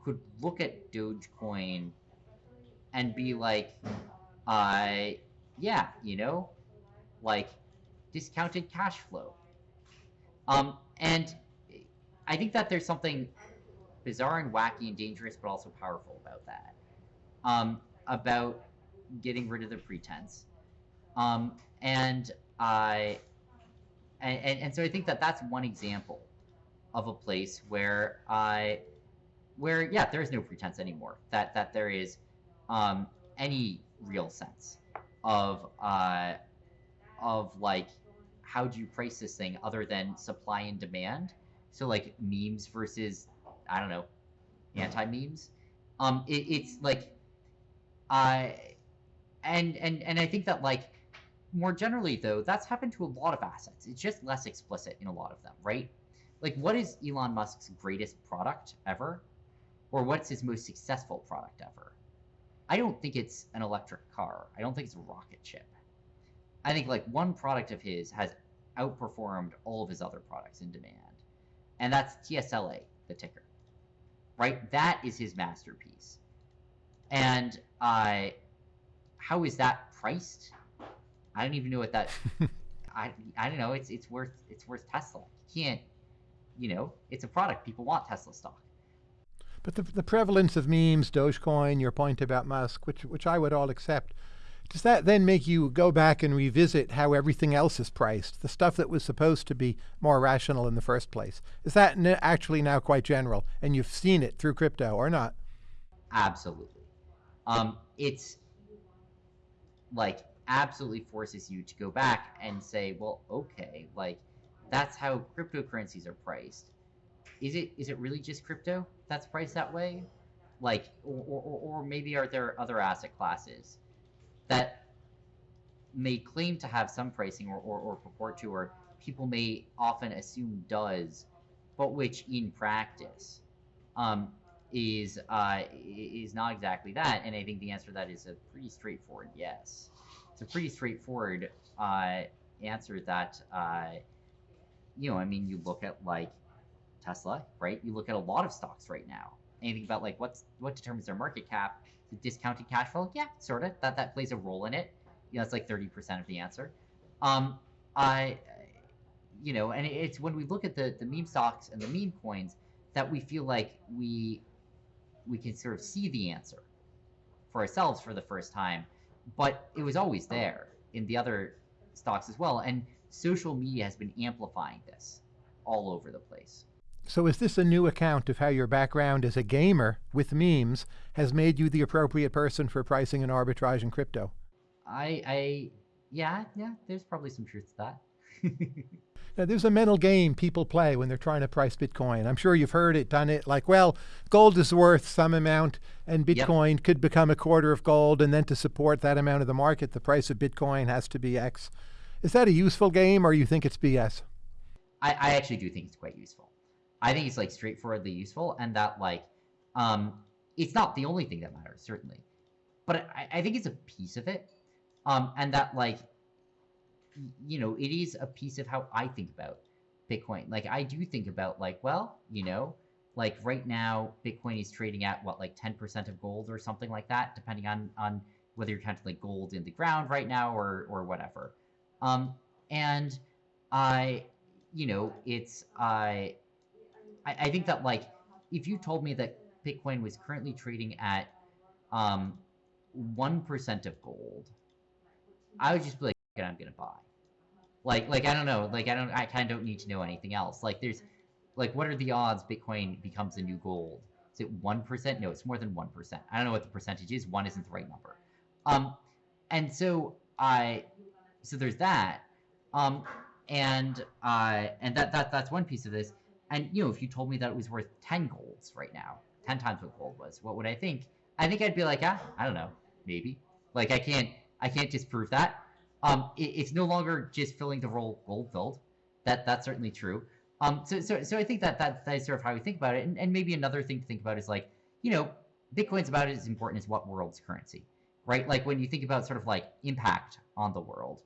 could look at Dogecoin and be like, uh, yeah, you know, like discounted cash flow. Um, and I think that there's something bizarre and wacky and dangerous, but also powerful about that. Um, about getting rid of the pretense. Um, and I, and, and, and so I think that that's one example of a place where I, where yeah, there is no pretense anymore. That that there is um, any real sense of uh, of like how do you price this thing other than supply and demand? So like memes versus I don't know anti memes. Um, it, it's like I and and and I think that like more generally though that's happened to a lot of assets. It's just less explicit in a lot of them, right? Like what is Elon Musk's greatest product ever, or what's his most successful product ever? I don't think it's an electric car. I don't think it's a rocket ship. I think like one product of his has outperformed all of his other products in demand, and that's TSLA, the ticker. Right, that is his masterpiece. And uh, how is that priced? I don't even know what that. I I don't know. It's it's worth it's worth Tesla. You can't, you know, it's a product. People want Tesla stock. But the, the prevalence of memes, Dogecoin, your point about Musk, which which I would all accept, does that then make you go back and revisit how everything else is priced, the stuff that was supposed to be more rational in the first place? Is that actually now quite general, and you've seen it through crypto or not? Absolutely. Um, it's like absolutely forces you to go back and say, well, okay, like that's how cryptocurrencies are priced. Is it is it really just crypto that's priced that way? Like, or, or, or maybe are there other asset classes that may claim to have some pricing or, or, or purport to, or people may often assume does, but which in practice um, is uh, is not exactly that. And I think the answer to that is a pretty straightforward yes. It's a pretty straightforward uh, answer that uh, you know. I mean, you look at like Tesla, right? You look at a lot of stocks right now. Anything about like what's what determines their market cap? The discounted cash flow? Yeah, sort of. That that plays a role in it. You know, it's like thirty percent of the answer. Um, I, you know, and it's when we look at the the meme stocks and the meme coins that we feel like we we can sort of see the answer for ourselves for the first time, but it was always there in the other stocks as well. And social media has been amplifying this all over the place. So is this a new account of how your background as a gamer with memes has made you the appropriate person for pricing and arbitrage in crypto? I, I, yeah, yeah. There's probably some truth to that. now, there's a mental game people play when they're trying to price Bitcoin. I'm sure you've heard it, done it. Like, well, gold is worth some amount, and Bitcoin yep. could become a quarter of gold, and then to support that amount of the market, the price of Bitcoin has to be X. Is that a useful game, or you think it's BS? I, I actually do think it's quite useful. I think it's like straightforwardly useful, and that like, um, it's not the only thing that matters, certainly, but I, I think it's a piece of it, um, and that like, you know, it is a piece of how I think about Bitcoin. Like, I do think about like, well, you know, like right now, Bitcoin is trading at what like ten percent of gold or something like that, depending on on whether you're counting like gold in the ground right now or or whatever. Um, and I, you know, it's I I, I think that like if you told me that Bitcoin was currently trading at um one percent of gold, I would just be like, I'm gonna buy. Like like I don't know, like I don't I kind of don't need to know anything else. Like there's like what are the odds Bitcoin becomes a new gold? Is it one percent? No, it's more than one percent. I don't know what the percentage is. One isn't the right number. Um, and so I, so there's that. Um, and uh, and that that that's one piece of this. And you know, if you told me that it was worth ten golds right now, ten times what gold was, what would I think? I think I'd be like, ah, I don't know, maybe. Like I can't, I can't disprove that. Um, it, it's no longer just filling the role gold filled. That that's certainly true. Um, so so so I think that that, that is sort of how we think about it. And, and maybe another thing to think about is like, you know, Bitcoin's about as important as what world's currency, right? Like when you think about sort of like impact on the world.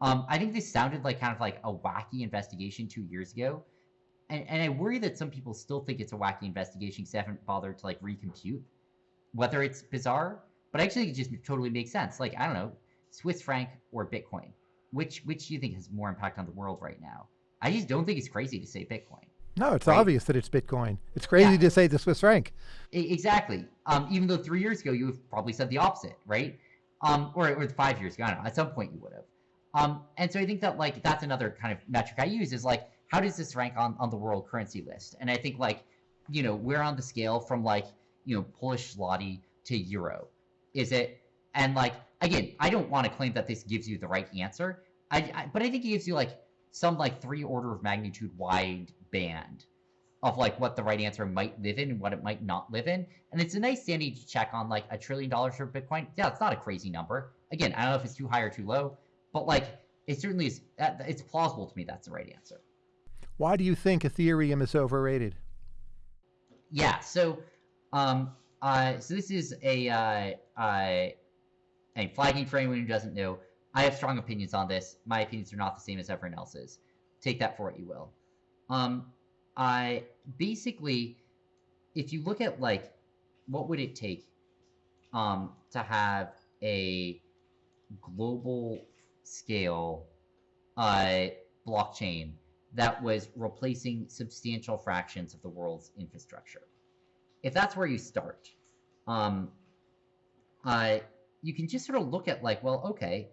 Um, I think this sounded like kind of like a wacky investigation two years ago and, and I worry that some people still think it's a wacky investigation because they haven't bothered to like recompute whether it's bizarre. But I actually, it just totally makes sense. Like I don't know, Swiss franc or Bitcoin, which which do you think has more impact on the world right now? I just don't think it's crazy to say Bitcoin. No, it's right? obvious that it's Bitcoin. It's crazy yeah. to say the Swiss franc. Exactly. Um, even though three years ago you have probably said the opposite, right? Um, or, or five years ago, I don't know. At some point you would have. Um, and so I think that like that's another kind of metric I use is like how does this rank on, on the world currency list? And I think like, you know, we're on the scale from like, you know, Polish zloty to euro. Is it, and like, again, I don't want to claim that this gives you the right answer, I, I but I think it gives you like some like three order of magnitude wide band of like what the right answer might live in and what it might not live in. And it's a nice sanity check on like a trillion dollars for Bitcoin. Yeah, it's not a crazy number. Again, I don't know if it's too high or too low, but like it certainly is. It's plausible to me that's the right answer. Why do you think Ethereum is overrated? Yeah, so um, uh, so this is a uh, uh, a flagging for anyone who doesn't know. I have strong opinions on this. My opinions are not the same as everyone else's. Take that for what you will. Um, I basically, if you look at like, what would it take um, to have a global scale uh, blockchain that was replacing substantial fractions of the world's infrastructure. If that's where you start, um, uh, you can just sort of look at like, well, okay,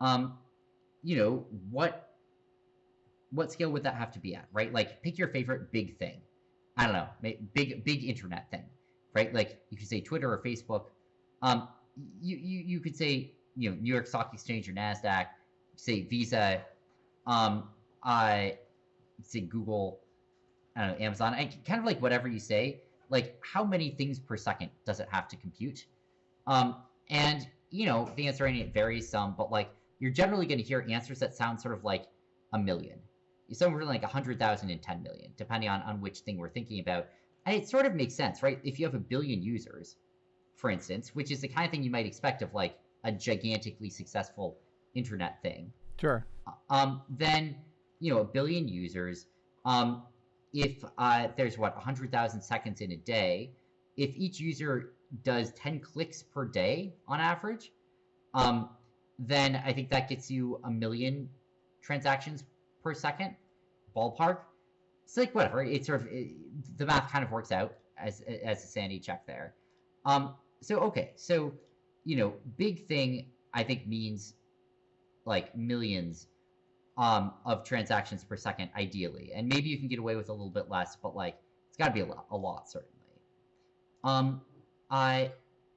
um, you know, what what scale would that have to be at, right? Like, pick your favorite big thing. I don't know, big big internet thing, right? Like you could say Twitter or Facebook. Um, you you you could say you know New York Stock Exchange or Nasdaq, say Visa, um, I say Google, I don't know Amazon, I, kind of like whatever you say, like how many things per second does it have to compute? Um, and you know the answer it varies some, but like you're generally going to hear answers that sound sort of like a million, somewhere like a hundred thousand and ten million, depending on on which thing we're thinking about. And it sort of makes sense, right? If you have a billion users, for instance, which is the kind of thing you might expect of like a gigantically successful internet thing. Sure. Um, then you know a billion users. Um, if uh, there's what 100,000 seconds in a day, if each user does 10 clicks per day on average, um, then I think that gets you a million transactions per second, ballpark. It's like whatever. It's sort of it, the math kind of works out as as a sanity check there. Um, so okay, so you know, big thing I think means like millions um, of transactions per second, ideally, and maybe you can get away with a little bit less, but like it's got to be a lot, a lot certainly. Um, I,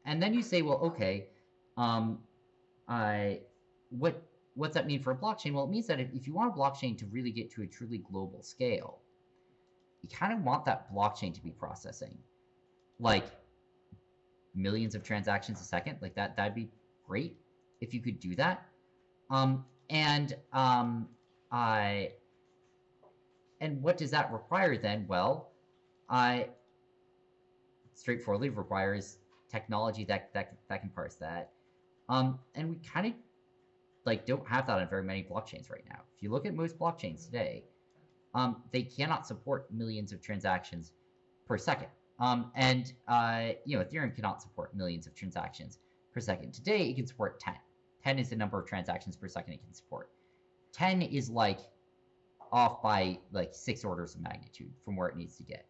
and then you say, well, okay, um, I, what what's that mean for a blockchain? Well, it means that if, if you want a blockchain to really get to a truly global scale, you kind of want that blockchain to be processing like millions of transactions a second. Like that, that'd be great if you could do that. Um, and um, I, and what does that require then? Well, I straightforwardly requires technology that that that can parse that. Um, and we kind of like don't have that on very many blockchains right now. If you look at most blockchains today, um, they cannot support millions of transactions per second. Um, and uh, you know, Ethereum cannot support millions of transactions per second. Today, it can support 10. 10 is the number of transactions per second it can support. 10 is like off by like six orders of magnitude from where it needs to get.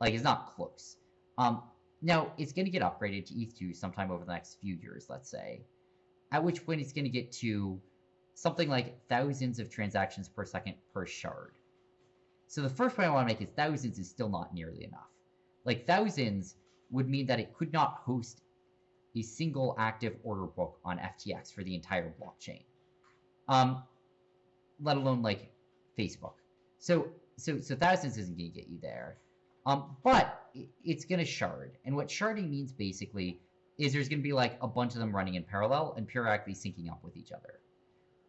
Like it's not close. Um, now it's going to get upgraded to ETH2 sometime over the next few years, let's say, at which point it's going to get to something like thousands of transactions per second per shard. So the first point I want to make is thousands is still not nearly enough. Like thousands would mean that it could not host a single active order book on FTX for the entire blockchain, um, let alone like Facebook. So so so thousands isn't going to get you there, um, but it's going to shard. And what sharding means basically is there's going to be like a bunch of them running in parallel and periodically syncing up with each other.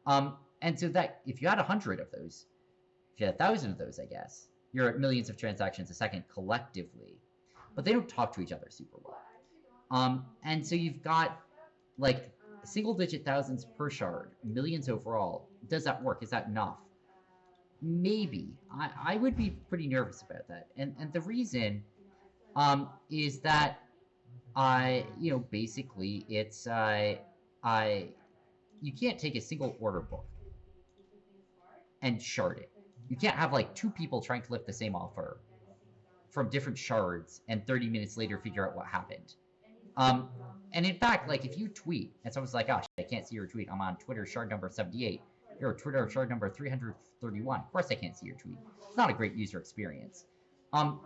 Um, and so that if you had a hundred of those, if you had a thousand of those, I guess you're at millions of transactions a second collectively, but they don't talk to each other super well. Um, and so you've got like single digit thousands per shard, millions overall. Does that work? Is that enough? Maybe. I, I would be pretty nervous about that. And and the reason um, is that I, you know, basically it's uh, I you can't take a single order book and shard it. You can't have like two people trying to lift the same offer from different shards and 30 minutes later figure out what happened. Um, and in fact, like if you tweet and someone's like, "Gosh, I can't see your tweet. I'm on Twitter shard number 78." You're Twitter shard number 331. Of course, I can't see your tweet. It's not a great user experience. Um,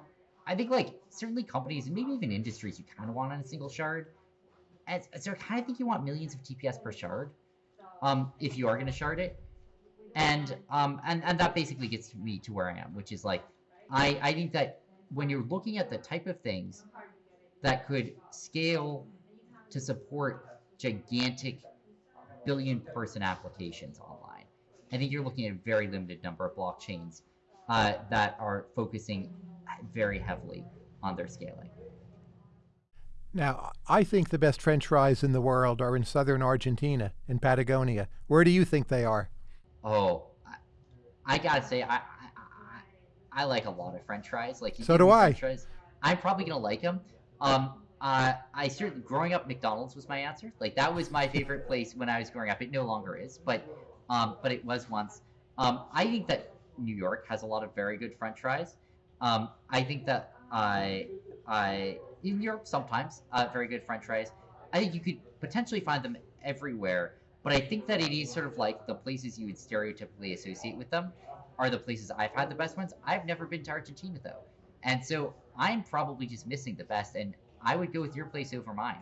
I think like certainly companies and maybe even industries you kind of want on a single shard. As, so I kind of think you want millions of TPS per shard, um, if you are going to shard it. And um, and and that basically gets me to where I am, which is like, I I think that when you're looking at the type of things that could scale to support gigantic billion person applications online. I think you're looking at a very limited number of blockchains uh, that are focusing very heavily on their scaling. Now, I think the best French fries in the world are in southern Argentina, in Patagonia. Where do you think they are? Oh, I, I gotta say, I, I, I like a lot of French fries. Like so do I. Fries, I'm probably gonna like them. Um, uh, I certainly growing up, McDonald's was my answer. Like that was my favorite place when I was growing up. It no longer is, but um, but it was once. Um, I think that New York has a lot of very good French fries. Um, I think that I I in Europe sometimes uh, very good French fries. I think you could potentially find them everywhere, but I think that it is sort of like the places you would stereotypically associate with them are the places I've had the best ones. I've never been to Argentina though, and so I'm probably just missing the best, and I would go with your place over mine.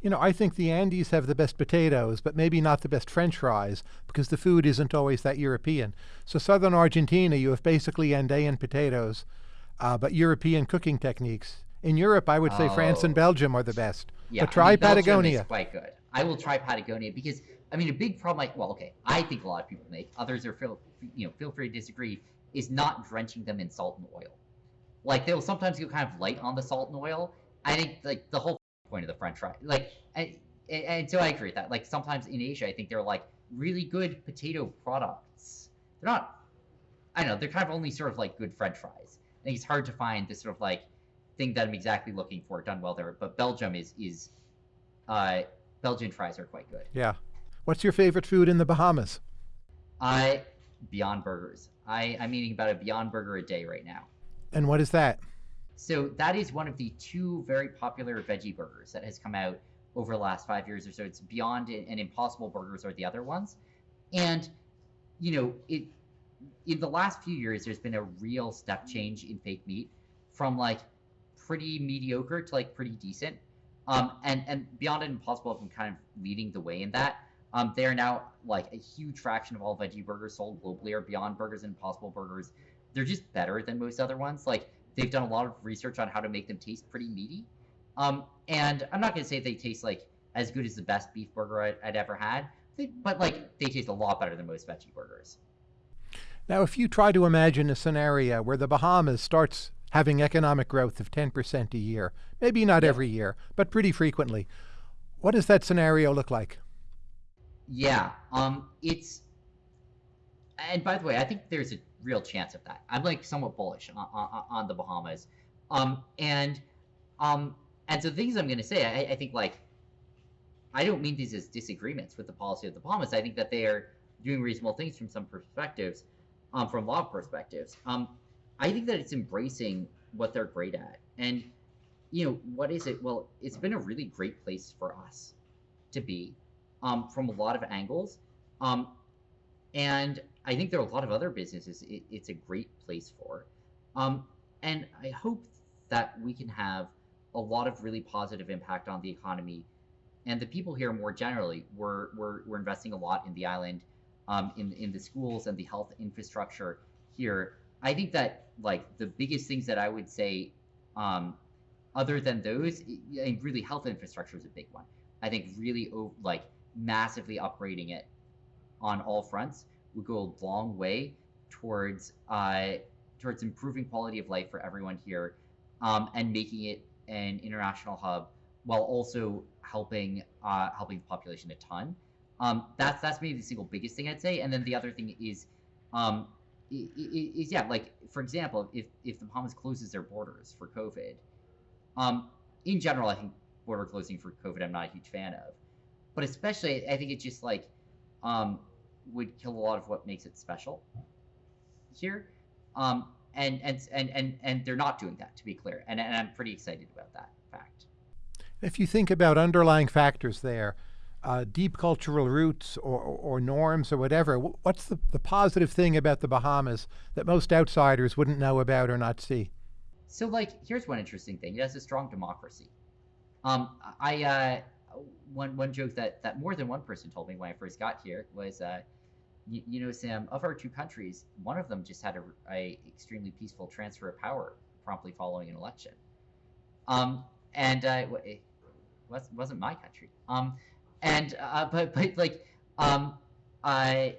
You know, I think the Andes have the best potatoes, but maybe not the best French fries because the food isn't always that European. So, southern Argentina, you have basically Andean potatoes, uh, but European cooking techniques. In Europe, I would say France and Oh. Belgium are the best. Yeah, but try I mean, Patagonia. Is quite good. I will try Patagonia because I mean a big problem. Like, well, okay, I think a lot of people make. Others are feel you know feel free to disagree. Is not drenching them in salt and oil. Like they'll sometimes go kind of light on the salt and oil. I think like the whole point of the French fry. Like, and, and, so I agree with that. Like sometimes in Asia, I think they're like really good potato products. They're not. I don't know. They're kind of only sort of like good French fries. I think it's hard to find this sort of like thing that I'm exactly looking for done well there. But Belgium is is uh, Belgian fries are quite good. Yeah. What's your favorite food in the Bahamas? I Beyond Burgers. I I'm eating about a Beyond Burger a day right now. And what is that? So that is one of the two very popular veggie burgers that has come out over the last five years or so. It's Beyond and Impossible Burgers are the other ones, and you know it. In the last few years, there's been a real step change in fake meat, from like pretty mediocre to like pretty decent. Um, and and Beyond and Impossible have been kind of leading the way in that. Um, they are now like a huge fraction of all veggie burgers sold globally are Beyond Burgers and Impossible Burgers. They're just better than most other ones. Like they've done a lot of research on how to make them taste pretty meaty. Um, and I'm not gonna say they taste like as good as the best beef burger I'd, I'd ever had, they, but like they taste a lot better than most veggie burgers. Now, if you try to imagine a scenario where the Bahamas starts having economic growth of 10% a year, maybe not Yeah. every year, but pretty frequently, what does that scenario look like? Yeah, um, it's. And by the way, I think there's a real chance of that. I'm like somewhat bullish on, on, on the Bahamas, um, and um, and so things I'm going to say, I, I think like, I don't mean these as disagreements with the policy of the Bahamas. I think that they are doing reasonable things from some perspectives, um, from law perspectives. Um, I think that it's embracing what they're great at, and you know what is it? Well, it's been a really great place for us to be um, from a lot of angles. Um, and I think there are a lot of other businesses it, it's a great place for. Um, and I hope that we can have a lot of really positive impact on the economy and the people here more generally. We're, we're, we're investing a lot in the island, um, in, in the schools and the health infrastructure here. I think that like the biggest things that I would say, um, other than those, mean, really health infrastructure is a big one. I think really like massively upgrading it on all fronts would go a long way towards uh, towards improving quality of life for everyone here, um, and making it an international hub while also helping uh, helping the population a ton. Um, that's that's maybe the single biggest thing I'd say. And then the other thing is, um, is yeah, like for example, if if the Bahamas closes their borders for COVID, um, in general, I think border closing for COVID, I'm not a huge fan of. But especially, I think it's just like um, would kill a lot of what makes it special here. Um, and, and and and and they're not doing that, to be clear. And, and I'm pretty excited about that fact. If you think about underlying factors there, uh, deep cultural roots or, or, or norms or whatever, what's the, the positive thing about the Bahamas that most outsiders wouldn't know about or not see? So, like, here's one interesting thing: it has a strong democracy. Um, I uh, one one joke that that more than one person told me when I first got here was, uh, you, you know, Sam, of our two countries, one of them just had a, a extremely peaceful transfer of power promptly following an election. Um, and uh, it was wasn't my country. Um, and uh, but but like um, I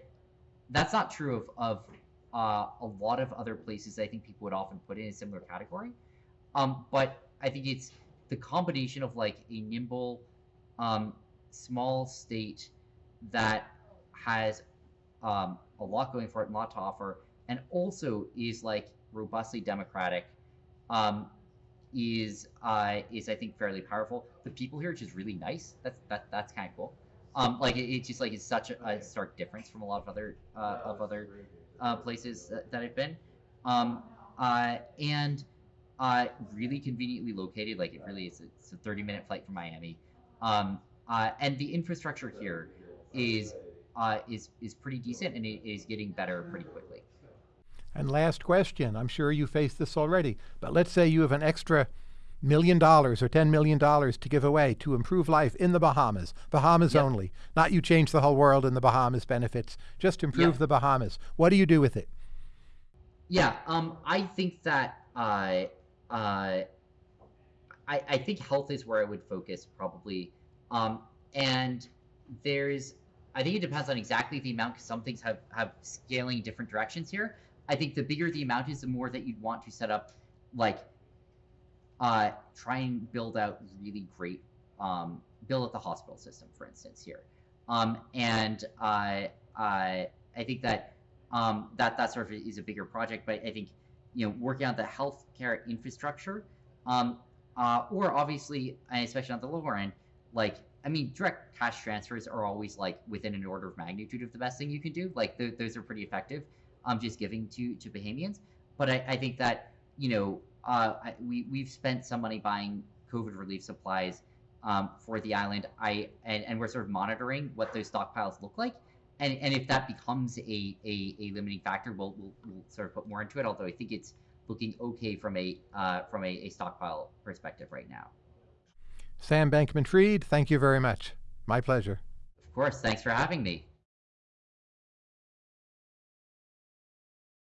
that's not true of of uh, a lot of other places I think people would often put in a similar category. Um, but I think it's the combination of like a nimble, um, small state that has um, a lot going for it and a lot to offer, and also is like robustly democratic. Um, is uh, is I think fairly powerful. The people here are just really nice. That's that that's kind of cool. Um, like it, it's just like it's such a, a stark difference from a lot of other uh, of other uh, places that, that I've been, um, uh, and uh, really conveniently located. Like it really is. It's a 30 minute flight from Miami, um, uh, and the infrastructure here is uh, is is pretty decent, and it is getting better pretty quickly. And last question I'm sure you faced this already, but let's say you have an extra million dollars or ten million dollars to give away to improve life in the Bahamas, Bahamas Yep. only. Not you change the whole world and the Bahamas benefits, just improve the Bahamas. What do you do with it? Yeah, um, I think that uh, uh, I, I think health is where I would focus probably, um, and there's I think it depends on exactly the amount because some things have have scaling in different directions here. I think the bigger the amount is, the more that you'd want to set up like uh, try and build out really great um, build out the hospital system, for instance, here. Um, and uh, I I think that um, that that sort of is a bigger project. But I think you know working on the healthcare infrastructure, um, uh, or obviously, and especially on the lower end, like I mean, direct cash transfers are always like within an order of magnitude of the best thing you can do. Like th- those are pretty effective. Um, just giving to to Bahamians. But I, I think that you know uh, I, we we've spent some money buying COVID relief supplies um, for the island. I and, and we're sort of monitoring what those stockpiles look like. And, and if that becomes a, a, a limiting factor, we'll, we'll, we'll sort of put more into it. Although I think it's looking okay from a uh, from a, a stockpile perspective right now. Sam Bankman Fried, thank you very much. My pleasure. Of course, thanks for having me.